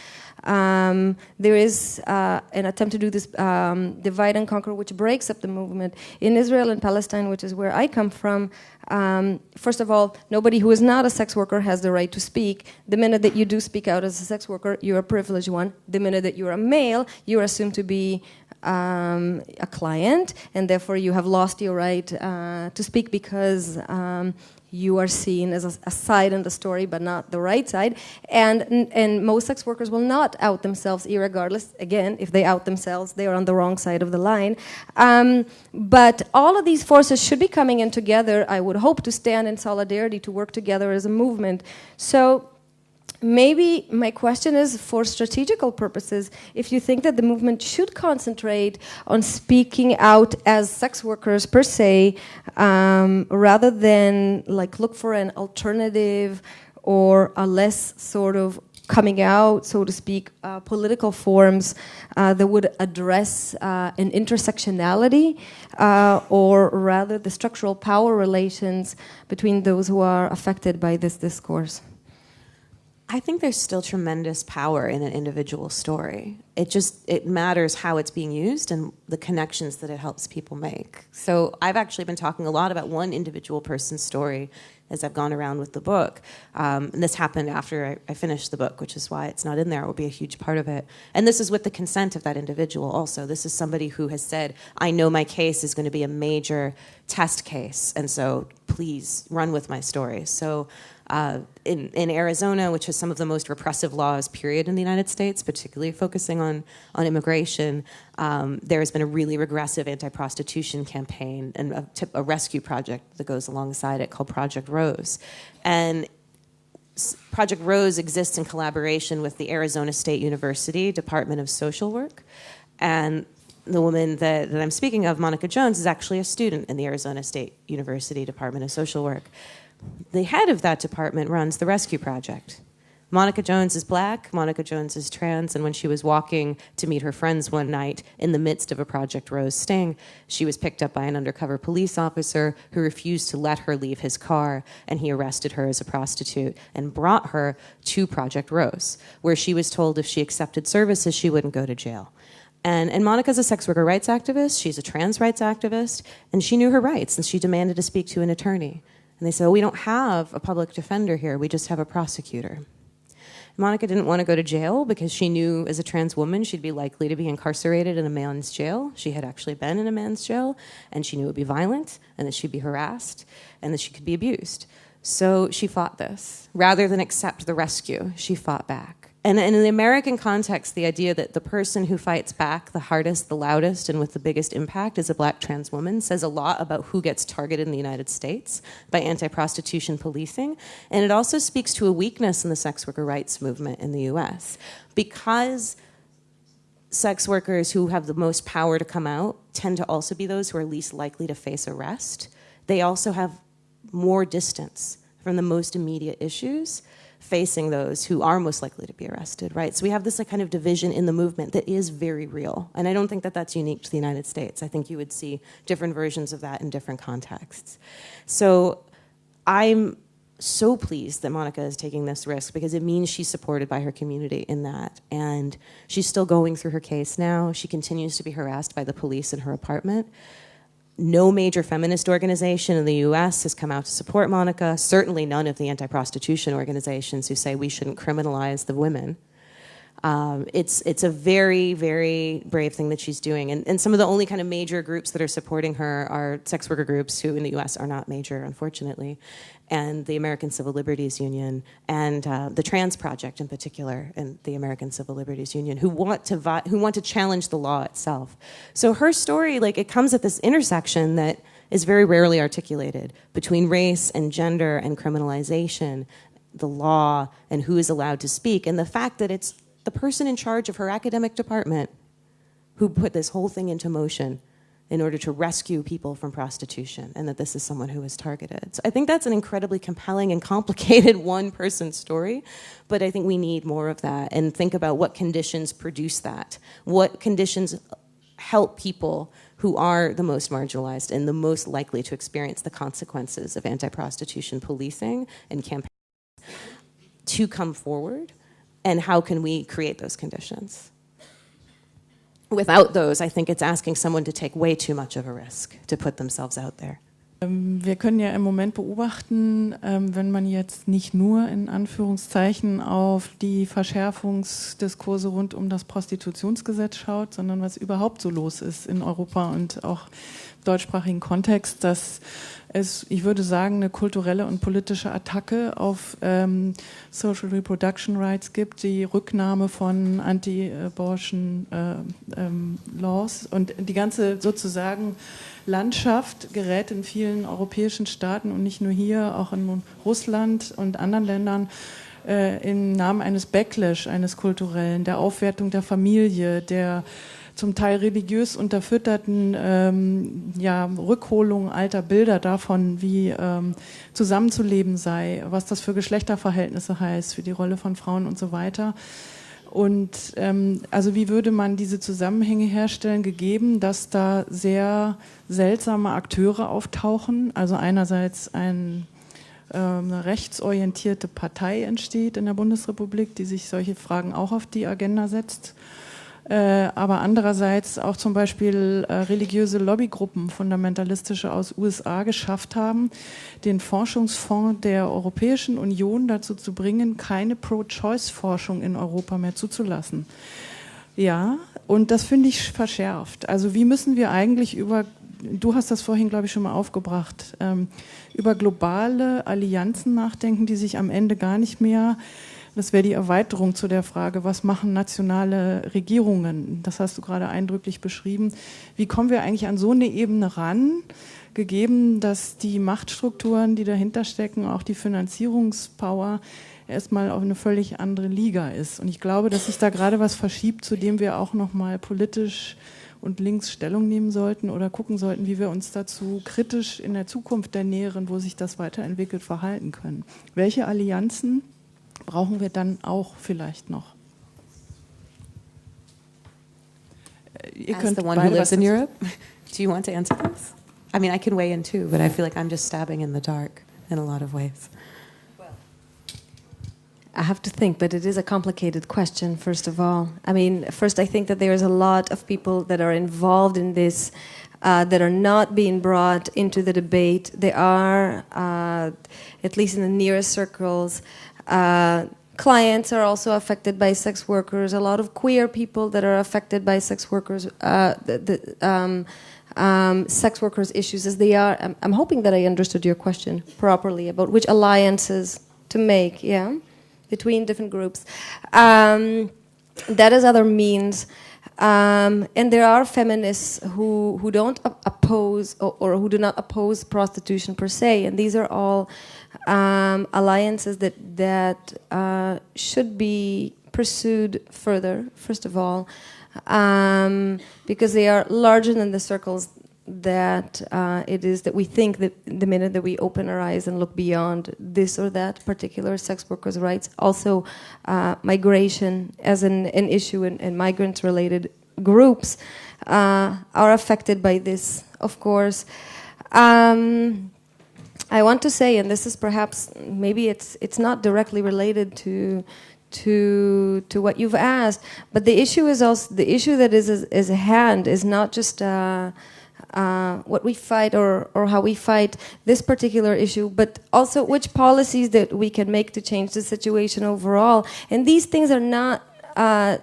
um, there is uh, an attempt to do this um, divide and conquer, which breaks up the movement. In Israel and Palestine, which is where I come from, um, first of all, nobody who is not a sex worker has the right to speak. The minute that you do speak out as a sex worker, you're a privileged one. The minute that you're a male, you're assumed to be um, a client, and therefore you have lost your right uh, to speak because um, you are seen as a, a, side in the story, but not the right side. And, and most sex workers will not out themselves, regardless. Again, if they out themselves, they are on the wrong side of the line. Um, but all of these forces should be coming in together. I would hope to stand in solidarity to work together as a movement. So maybe my question is for strategical purposes if you think that the movement should concentrate on speaking out as sex workers per se um, rather than like look for an alternative or a less sort of coming out, so to speak, uh, political forms uh, that would address uh, an intersectionality uh, or rather the structural power relations between those who are affected by this discourse. I think there's still tremendous power in an individual story. It just it matters how it's being used and the connections that it helps people make. So I've actually been talking a lot about one individual person's story as I've gone around with the book. Um, and this happened after I, I, finished the book, which is why it's not in there. It will be a huge part of it. And this is with the consent of that individual also. This is somebody who has said, I know my case is going to be a major test case, and so please run with my story. So uh, in, in, Arizona, which has some of the most repressive laws, period, in the United States, particularly focusing on, on immigration, um, there has been a really regressive anti prostitution campaign and a, a, rescue project that goes alongside it called Project Rose. And Project Rose exists in collaboration with the Arizona State University Department of Social Work. And the woman that, that I'm speaking of, Monica Jones, is actually a student in the Arizona State University Department of Social Work the head of that department runs the rescue project. Monica Jones is black, Monica Jones is trans, and when she was walking to meet her friends one night in the midst of a Project Rose sting, she was picked up by an undercover police officer who refused to let her leave his car, and he arrested her as a prostitute and brought her to Project Rose, where she was told if she accepted services, she wouldn't go to jail. And, and Monica's a sex worker rights activist, she's a trans rights activist, and she knew her rights, and she demanded to speak to an attorney. And they said, well, We don't have a public defender here, we just have a prosecutor. Monica didn't want to go to jail because she knew as a trans woman she'd be likely to be incarcerated in a man's jail. She had actually been in a man's jail, and she knew it would be violent, and that she'd be harassed, and that she could be abused. So she fought this. Rather than accept the rescue, she fought back. And, in the American context, the idea that the person who fights back the hardest, the loudest, and with the biggest impact is a black trans woman says a lot about who gets targeted in the United States by anti prostitution policing. And it also speaks to a weakness in the sex worker rights movement in the US. Because sex workers who have the most power to come out tend to also be those who are least likely to face arrest, they also have more distance from the most immediate issues facing those who are most likely to be arrested, right? So we have this like, kind of division in the movement that is very real. And I don't think that that's unique to the United States. I think you would see different versions of that in different contexts. So I'm so pleased that Monica is taking this risk because it means she's supported by her community in that. And she's still going through her case now. She continues to be harassed by the police in her apartment no major feminist organization in the US has come out to support Monica. Certainly none of the anti prostitution organizations who say we shouldn't criminalize the women. Um, it's, it's a very, very brave thing that she's doing. And, and some of the only kind of major groups that are supporting her are sex worker groups who in the US are not major, unfortunately and the American Civil Liberties Union and uh, the Trans Project in particular and the American Civil Liberties Union who want to who want to challenge the law itself. So her story like it comes at this intersection that is very rarely articulated between race and gender and criminalization, the law and who is allowed to speak and the fact that it's the person in charge of her academic department who put this whole thing into motion in order to rescue people from prostitution and that this is someone who was targeted. So I think that's an incredibly compelling and complicated one person story, but I think we need more of that and think about what conditions produce that. What conditions help people who are the most marginalized and the most likely to experience the consequences of anti prostitution policing and campaigns to come forward, and how can we create those conditions? Without those, I think it's asking someone to take way too much of a risk to put themselves out there. Ähm, wir können ja im Moment beobachten, ähm, wenn man jetzt nicht nur in Anführungszeichen auf die Verschärfungsdiskurse rund um das Prostitutionsgesetz schaut, sondern was überhaupt so los ist in Europa und auch deutschsprachigen Kontext, dass es, ich würde sagen, eine kulturelle und politische Attacke auf ähm, Social Reproduction Rights gibt, die Rücknahme von Anti-Abortion äh, ähm, Laws. Und die ganze sozusagen Landschaft gerät in vielen europäischen Staaten und nicht nur hier, auch in Russland und anderen Ländern äh, im Namen eines Backlash, eines kulturellen, der Aufwertung der Familie, der zum Teil religiös unterfütterten ähm, ja, Rückholung alter Bilder davon, wie ähm, zusammenzuleben sei, was das für Geschlechterverhältnisse heißt, für die Rolle von Frauen und so weiter. Und ähm, also wie würde man diese Zusammenhänge herstellen, gegeben, dass da sehr seltsame Akteure auftauchen? Also einerseits ein, äh, eine rechtsorientierte Partei entsteht in der Bundesrepublik, die sich solche Fragen auch auf die Agenda setzt. Äh, aber andererseits auch zum Beispiel äh, religiöse Lobbygruppen, fundamentalistische aus USA geschafft haben, den Forschungsfonds der Europäischen Union dazu zu bringen, keine Pro-Choice-Forschung in Europa mehr zuzulassen. Ja, und das finde ich verschärft. Also wie müssen wir eigentlich über, du hast das vorhin, glaube ich, schon mal aufgebracht, ähm, über globale Allianzen nachdenken, die sich am Ende gar nicht mehr das wäre die Erweiterung zu der Frage, was machen nationale Regierungen? Das hast du gerade eindrücklich beschrieben. Wie kommen wir eigentlich an so eine Ebene ran, gegeben, dass die Machtstrukturen, die dahinter stecken, auch die Finanzierungspower, erstmal auf eine völlig andere Liga ist. Und ich glaube, dass sich da gerade was verschiebt, zu dem wir auch nochmal politisch und links Stellung nehmen sollten oder gucken sollten, wie wir uns dazu kritisch in der Zukunft der Näheren, wo sich das weiterentwickelt, verhalten können. Welche Allianzen brauchen wir dann auch vielleicht noch. Ihr As the one who lives in Europe, do you want to answer this? I mean, I can weigh in too, but I feel like I'm just stabbing in the dark in a lot of ways. I have to think, but it is a complicated question, first of all. I mean, first, I think that there's a lot of people that are involved in this uh, that are not being brought into the debate. They are, uh, at least in the nearest circles, uh, clients are also affected by sex workers. A lot of queer people that are affected by sex workers, uh, the, the um, um, sex workers issues as they are. I'm, I'm, hoping that I understood your question properly about which alliances to make, yeah, between different groups. Um, that is other means. Um, and there are feminists who, who don't oppose or, or, who do not oppose prostitution per se, and these are all um, alliances that that uh, should be pursued further. First of all, um, because they are larger than the circles that uh, it is that we think that the minute that we open our eyes and look beyond this or that particular sex workers' rights, also uh, migration as an, an issue and, migrants related groups uh, are affected by this, of course. Um, I want to say, and this is perhaps maybe it's it's not directly related to to to what you've asked, but the issue is also the issue that is is, a hand is not just. Uh, uh, what we fight or, or how we fight this particular issue, but also which policies that we can make to change the situation overall. And these things are not uh,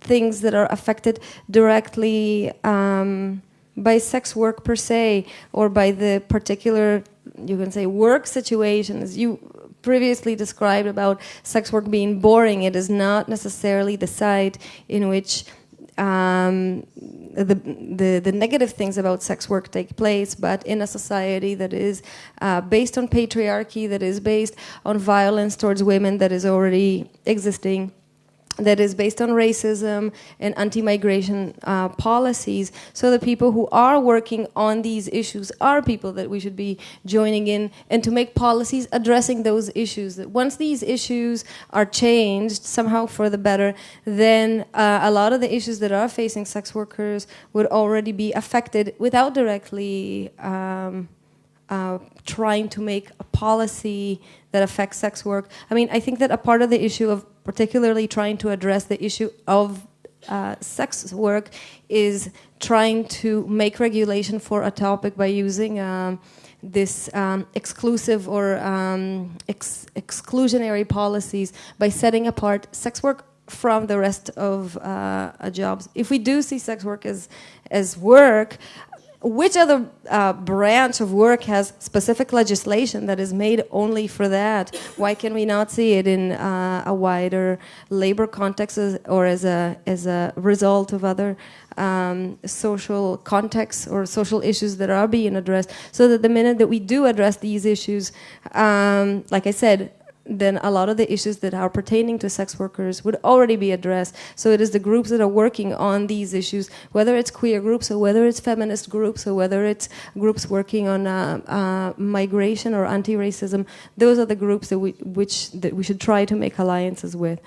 things that are affected directly um, by sex work per se or by the particular, you can say, work situations. You previously described about sex work being boring, it is not necessarily the side in which um, the, the, the, negative things about sex work take place, but in a society that is uh, based on patriarchy, that is based on violence towards women, that is already existing that is based on racism and anti-migration uh, policies so the people who are working on these issues are people that we should be joining in and to make policies addressing those issues that once these issues are changed somehow for the better then uh, a lot of the issues that are facing sex workers would already be affected without directly um, uh, trying to make a policy that affects sex work. I mean, I think that a part of the issue of particularly trying to address the issue of uh, sex work is trying to make regulation for a topic by using um, this um, exclusive or um, ex exclusionary policies by setting apart sex work from the rest of uh, jobs. If we do see sex work as as work, which other uh, branch of work has specific legislation that is made only for that? Why can we not see it in uh, a wider labor context as, or as a, as a result of other um, social contexts or social issues that are being addressed? So that the minute that we do address these issues, um, like I said, then a lot of the issues that are pertaining to sex workers would already be addressed. So it is the groups that are working on these issues, whether it's queer groups or whether it's feminist groups or whether it's groups working on uh, uh, migration or anti-racism. Those are the groups that we, which that we should try to make alliances with.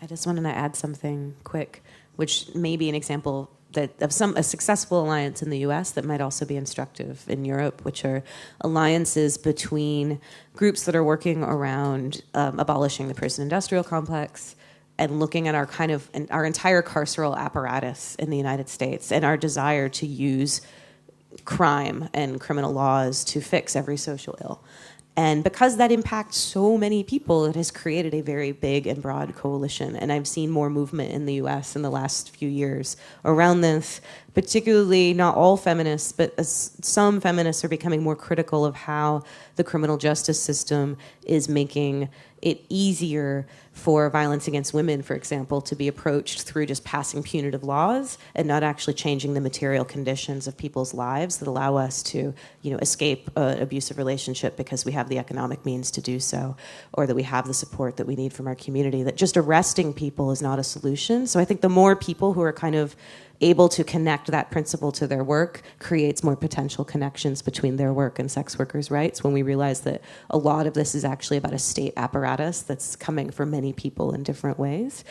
I just wanted to add something quick, which may be an example that of some a successful alliance in the U.S. that might also be instructive in Europe, which are alliances between groups that are working around um, abolishing the prison-industrial complex and looking at our kind of our entire carceral apparatus in the United States and our desire to use crime and criminal laws to fix every social ill. And because that impacts so many people, it has created a very big and broad coalition. And I've seen more movement in the US in the last few years around this, particularly not all feminists, but some feminists are becoming more critical of how the criminal justice system is making it easier for violence against women, for example, to be approached through just passing punitive laws and not actually changing the material conditions of people's lives that allow us to, you know, escape an abusive relationship because we have the economic means to do so, or that we have the support that we need from our community. That just arresting people is not a solution. So I think the more people who are kind of able to connect that principle to their work creates more potential connections between their work and sex workers' rights when we realize that a lot of this is actually about a state apparatus that's coming for many people in different ways.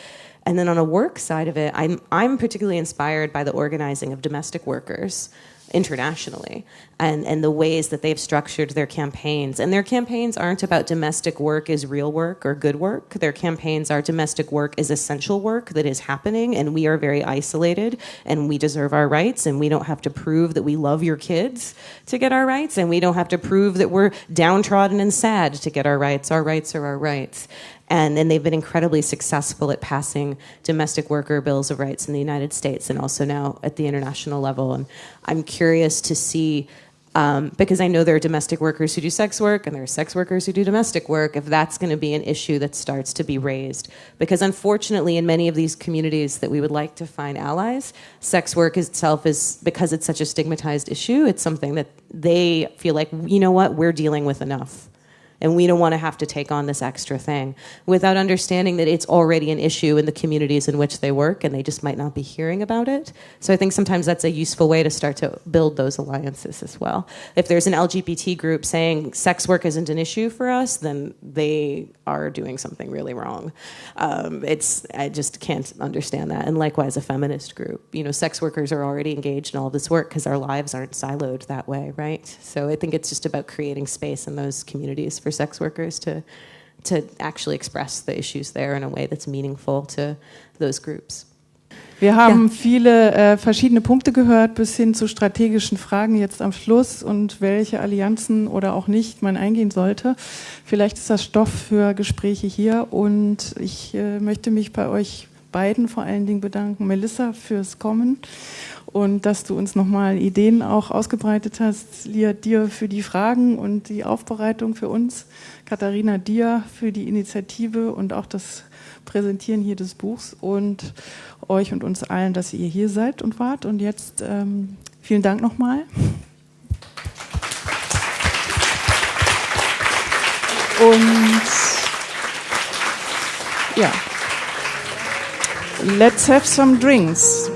And then on a work side of it, I'm, I'm particularly inspired by the organizing of domestic workers internationally and, and the ways that they've structured their campaigns. And their campaigns aren't about domestic work is real work or good work. Their campaigns are domestic work is essential work that is happening, and we are very isolated, and we deserve our rights, and we don't have to prove that we love your kids to get our rights, and we don't have to prove that we're downtrodden and sad to get our rights. Our rights are our rights. And, and they've been incredibly successful at passing domestic worker bills of rights in the United States and also now at the international level. And I'm curious to see um, because I know there are domestic workers who do sex work and there are sex workers who do domestic work, if that's going to be an issue that starts to be raised. Because unfortunately, in many of these communities that we would like to find allies, sex work itself is, because it's such a stigmatized issue, it's something that they feel like, you know what, we're dealing with enough and we don't want to have to take on this extra thing without understanding that it's already an issue in the communities in which they work and they just might not be hearing about it. So I think sometimes that's a useful way to start to build those alliances as well. If there's an LGBT group saying sex work isn't an issue for us, then they are doing something really wrong. Um, it's I just can't understand that. And likewise, a feminist group. You know, sex workers are already engaged in all this work because our lives aren't siloed that way, right? So I think it's just about creating space in those communities for sex workers to to actually express the issues there in a way that's meaningful to those groups. Wir haben ja. viele äh, verschiedene Punkte gehört, bis hin zu strategischen Fragen jetzt am Schluss und welche Allianzen oder auch nicht man eingehen sollte. Vielleicht ist das Stoff für Gespräche hier und ich äh, möchte mich bei euch beiden vor allen Dingen bedanken. Melissa fürs Kommen und dass du uns nochmal Ideen auch ausgebreitet hast. Lia, dir für die Fragen und die Aufbereitung für uns. Katharina, dir für die Initiative und auch das Präsentieren hier des Buchs und euch und uns allen, dass ihr hier seid und wart. Und jetzt ähm, vielen Dank nochmal. Und ja, let's have some drinks.